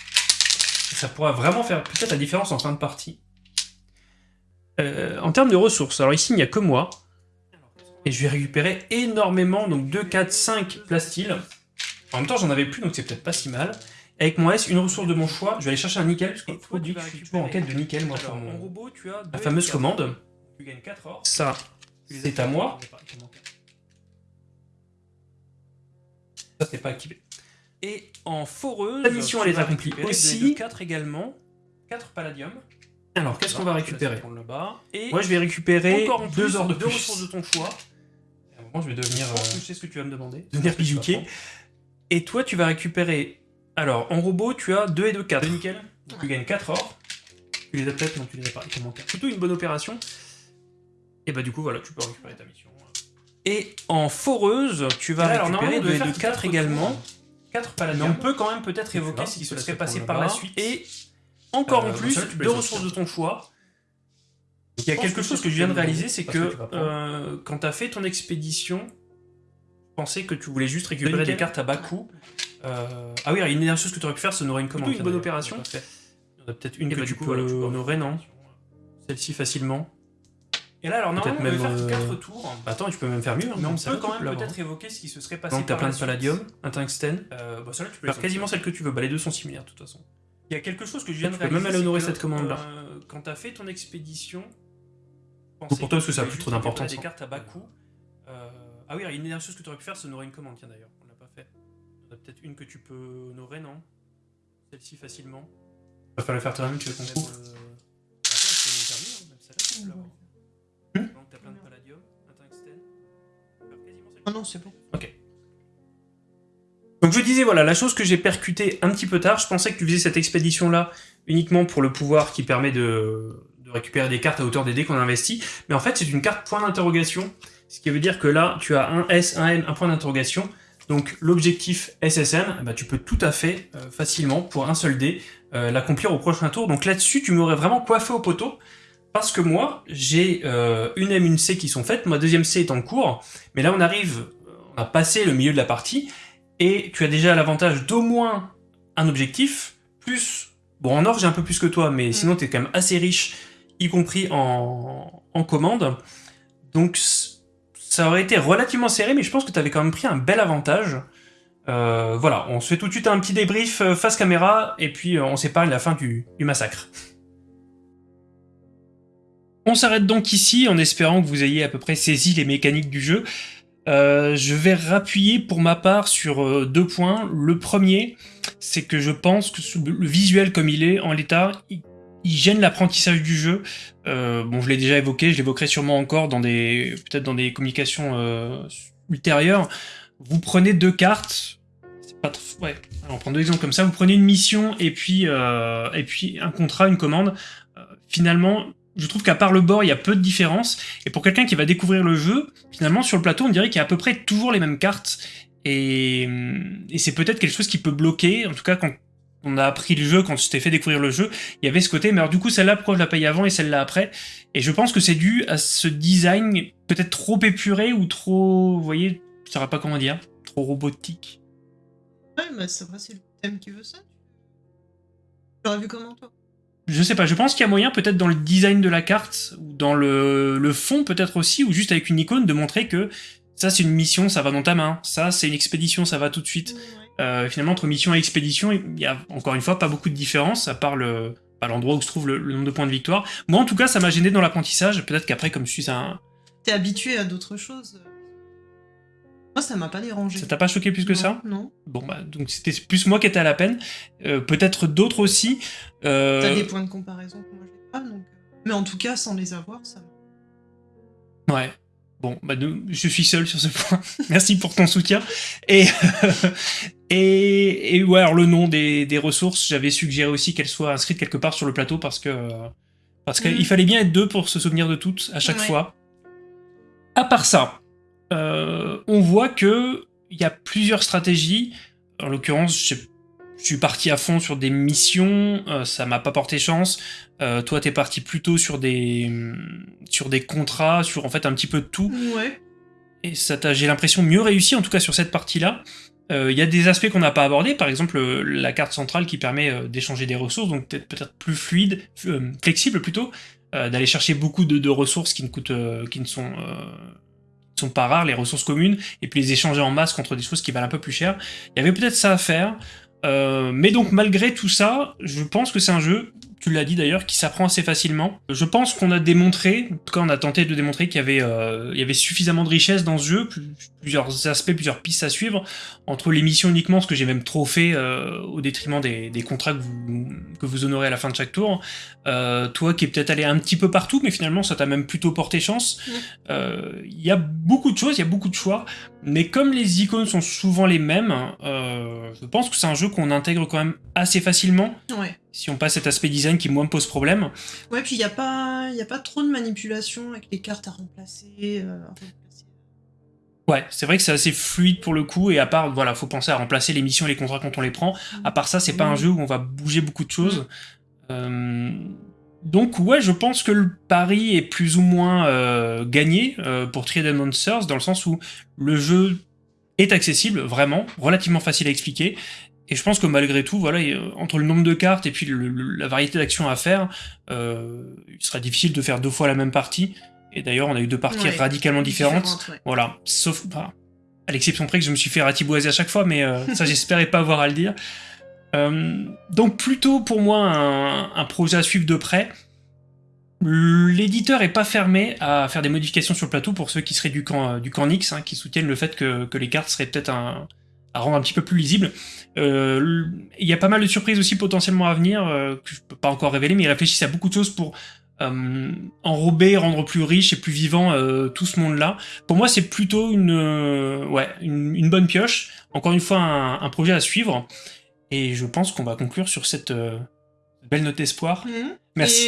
Ça pourra vraiment faire peut-être la différence en fin de partie. Euh, en termes de ressources, alors ici, il n'y a que moi. Et je vais récupérer énormément, donc 2, 4, 5 plastiles. En même temps, j'en avais plus, donc c'est peut-être pas si mal. Avec mon S, une ressource de mon choix, je vais aller chercher un nickel, parce qu'il faut dire que je suis toujours en quête de nickel, moi, pour mon... robot, tu as la fameuse commande. Tu gagnes 4 or. Ça, c'est à moi. Ça, c'est pas activé. Et en foreuse, La mission, elle est accomplie aussi. 4 également. 4 palladium. Alors, qu'est-ce qu'on va récupérer prendre le bas. Et Moi, je vais récupérer encore en plus, deux heures de deux plus. ressources de ton choix. À un moment, je vais devenir... Euh, je sais ce que tu vas me demander. devenir prendre. Et toi, tu vas récupérer... Alors, en robot, tu as 2 et 2, 4. Deux nickel. Donc, tu gagnes 4 or. Tu les as peut-être, non, tu les as pas. Manquent. Plutôt une bonne opération. Et bah, du coup, voilà, tu peux récupérer ta mission. Et en foreuse, tu vas Alors, récupérer normalement, on 2 devait et faire 2 quatre 4 tours. également. 4 Mais on peut quand même peut-être Tu évoquer ce qui se serait passé par la suite. Et encore Euh, en bon, plus, tu deux ressources de ton choix. Il y a quelque que chose que je viens de tu réaliser, c'est que tu euh, quand t'as fait ton expédition, je pensais que tu voulais juste récupérer des cartes à bas coût. Euh, Ah oui, une dernière chose que tu aurais pu faire, c'est honorer une commande. Plutôt une bonne opération. Il y en a peut-être une Et que bah, tu tu peux honorer, non? Celle-ci facilement. Et là, alors normalement, on même, devait faire euh, 4 tours. Bah, attends, tu peux même faire mieux. hein, Mais on peut quand même peut-être évoquer ce qui se serait passé Donc t'as plein de palladium, un tungstène. Euh, bah, celle-là, tu peux Faire les quasiment celle que tu veux. Bah, les deux sont similaires de toute façon. Il y a quelque chose que je viens de Tu peux réaliser. même aller honorer cette commande-là. euh, Quand t'as fait ton expédition. pour toi, parce que ça a tu plus trop d'importance, récupérer hein. Des cartes à bas coût. Euh, Ah oui, une dernière chose que tu aurais pu faire, c'est honorer une commande. Tiens d'ailleurs, on l'a pas fait. En a peut-être une que tu peux honorer, non? Celle-ci facilement. Va falloir faire toi-même, tu veux qu'on euh, Attends, je peux nous terminer, hein, même celle-là, tu peux l'avoir. Hmm Donc, t'as plein de palladium, celle Ah non, c'est bon. Donc je disais, voilà, la chose que j'ai percutée un petit peu tard, je pensais que tu faisais cette expédition-là uniquement pour le pouvoir qui permet de, de récupérer des cartes à hauteur des dés qu'on a investis, mais en fait c'est une carte point d'interrogation, ce qui veut dire que là tu as un S, un N, un point d'interrogation, donc l'objectif SSM, bah, tu peux tout à fait euh, facilement, pour un seul dé, euh, l'accomplir au prochain tour, donc là-dessus tu m'aurais vraiment coiffé au poteau, parce que moi j'ai euh, une M, une C qui sont faites, ma deuxième C est en cours, mais là on arrive, on a passé le milieu de la partie, et tu as déjà l'avantage d'au moins un objectif, plus... Bon, en or, j'ai un peu plus que toi, mais sinon, tu es quand même assez riche, y compris en, en commande. Donc, ça aurait été relativement serré, mais je pense que tu avais quand même pris un bel avantage. Euh, voilà, on se fait tout de suite un petit débrief euh, face caméra, et puis euh, on s'épargne la fin du, du massacre. On s'arrête donc ici, en espérant que vous ayez à peu près saisi les mécaniques du jeu. Euh, je vais rappuyer pour ma part sur euh, deux points. Le premier, c'est que je pense que le visuel comme il est en l'état, il, gêne l'apprentissage du jeu. Euh, bon, je l'ai déjà évoqué, je l'évoquerai sûrement encore dans des peut-être dans des communications euh, ultérieures. Vous prenez deux cartes. Pas trop- ouais. On prend deux exemples comme ça. Vous prenez une mission et puis euh, et puis un contrat, une commande. Finalement, je trouve qu'à part le bord, il y a peu de différence. Et pour quelqu'un qui va découvrir le jeu, finalement, sur le plateau, on dirait qu'il y a à peu près toujours les mêmes cartes. Et, et c'est peut-être quelque chose qui peut bloquer. En tout cas, quand on a appris le jeu, quand je t'ai fait découvrir le jeu, il y avait ce côté. Mais alors, du coup, celle-là, pourquoi je la paye avant et celle-là après? Et je pense que c'est dû à ce design peut-être trop épuré ou trop. Vous voyez, je saurais pas comment dire. Trop robotique. Ouais, mais c'est vrai, c'est le thème qui veut ça. J'aurais vu comment toi? Je sais pas, je pense qu'il y a moyen peut-être dans le design de la carte, ou dans le, le fond peut-être aussi, ou juste avec une icône, de montrer que ça c'est une mission, ça va dans ta main, ça c'est une expédition, ça va tout de suite. Euh, finalement, entre mission et expédition, il y a encore une fois pas beaucoup de différence, à part le à l'endroit où se trouve le, le nombre de points de victoire. Moi en tout cas, ça m'a gêné dans l'apprentissage, peut-être qu'après comme je suis un... T'es habitué à d'autres choses. Moi, ça m'a pas dérangé. Ça t'a pas choqué plus que Non, ça Non. Bon bah, donc c'était plus moi qui étais à la peine, Euh, peut-être d'autres aussi. Euh, T'as des points de comparaison que moi j'ai pas, donc. euh, Mais en tout cas, sans les avoir, ça. Ouais. Bon, bah, je suis seul sur ce point. Merci pour ton soutien. Et, et, et ouais, alors le nom des, des ressources, j'avais suggéré aussi qu'elles soient inscrites quelque part sur le plateau parce que, Parce qu'il fallait bien être deux pour se souvenir de toutes à chaque Ouais. fois. À part ça, euh, on voit que il y a plusieurs stratégies. En l'occurrence, je suis parti à fond sur des missions, euh, ça m'a pas porté chance. Euh, toi, t'es parti plutôt sur des sur des contrats, sur en fait un petit peu de tout. Ouais. Et ça t'a, j'ai l'impression, mieux réussi, en tout cas sur cette partie-là. Euh, Il y a des aspects qu'on n'a pas abordés, par exemple la carte centrale qui permet d'échanger des ressources, donc peut-être peut-être plus fluide, euh, flexible plutôt, euh, d'aller chercher beaucoup de, de ressources qui ne coûtent, euh, qui ne sont, euh, sont pas rares, les ressources communes, et puis les échanger en masse contre des choses qui valent un peu plus cher. Il y avait peut-être ça à faire, euh, mais donc malgré tout ça, je pense que c'est un jeu, tu l'as dit d'ailleurs, qui s'apprend assez facilement. Je pense qu'on a démontré, en tout cas on a tenté de démontrer qu'il y avait, euh, il y avait suffisamment de richesse dans ce jeu, plus- plusieurs aspects, plusieurs pistes à suivre, entre les missions uniquement, ce que j'ai même trop fait euh, au détriment des, des contrats que vous, que vous honorez à la fin de chaque tour. Euh, toi qui es peut-être allé un petit peu partout, mais finalement ça t'a même plutôt porté chance. Mm. Euh, Il y a beaucoup de choses, il y a beaucoup de choix, mais comme les icônes sont souvent les mêmes, euh, je pense que c'est un jeu qu'on intègre quand même assez facilement, Ouais. si on passe cet aspect design qui moi me pose problème. Ouais, puis il n'y a, pas... y a pas trop de manipulation avec les cartes à remplacer. euh, à remplacer. Ouais, c'est vrai que c'est assez fluide pour le coup, et à part, voilà, faut penser à remplacer les missions et les contrats quand on les prend. À part ça, c'est pas un Mm. jeu où on va bouger beaucoup de choses. Euh, donc ouais, je pense que le pari est plus ou moins euh, gagné euh, pour Triad Monsters, dans le sens où le jeu est accessible, vraiment, relativement facile à expliquer. Et je pense que malgré tout, voilà, euh, entre le nombre de cartes et puis le- le- la variété d'actions à faire, euh, il sera difficile de faire deux fois la même partie. Et d'ailleurs, on a eu deux parties Ouais. radicalement différentes. Différentes, ouais. Voilà, sauf enfin, à l'exception près que je me suis fait ratiboiser à chaque fois, mais euh, ça j'espérais pas avoir à le dire. Euh, donc plutôt pour moi un, projet à suivre de près. L'éditeur est pas fermé à faire des modifications sur le plateau pour ceux qui seraient du camp, euh, du camp Nix, hein, qui soutiennent le fait que, les cartes seraient peut-être à rendre un petit peu plus lisibles. Euh, Il y a pas mal de surprises aussi potentiellement à venir que je peux pas encore révéler, mais ils réfléchissent à beaucoup de choses pour enrober, rendre plus riche et plus vivant tout ce monde-là. Pour moi, c'est plutôt une, ouais, une, bonne pioche. Encore une fois, un projet à suivre. Et je pense qu'on va conclure sur cette euh, belle note d'espoir. Mhm. Merci.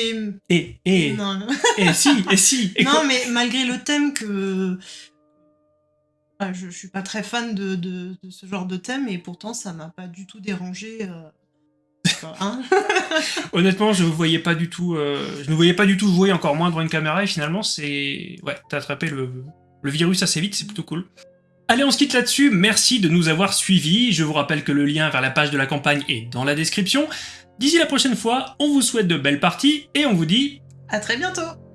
Et... Et, et, Non, non. et si, et si. Et non, quoi- mais malgré le thème que. Ouais, je, je suis pas très fan de, de- de ce genre de thème, et pourtant ça m'a pas du tout dérangé. euh, enfin, hein. Honnêtement, je ne voyais pas du tout, euh, je ne voyais pas du tout jouer encore moins devant une caméra. Et finalement, c'est, ouais, t'as attrapé le, le virus assez vite. C'est plutôt cool. Allez, on se quitte là-dessus. Merci de nous avoir suivis. Je vous rappelle que le lien vers la page de la campagne est dans la description. D'ici la prochaine fois, on vous souhaite de belles parties et on vous dit à très bientôt!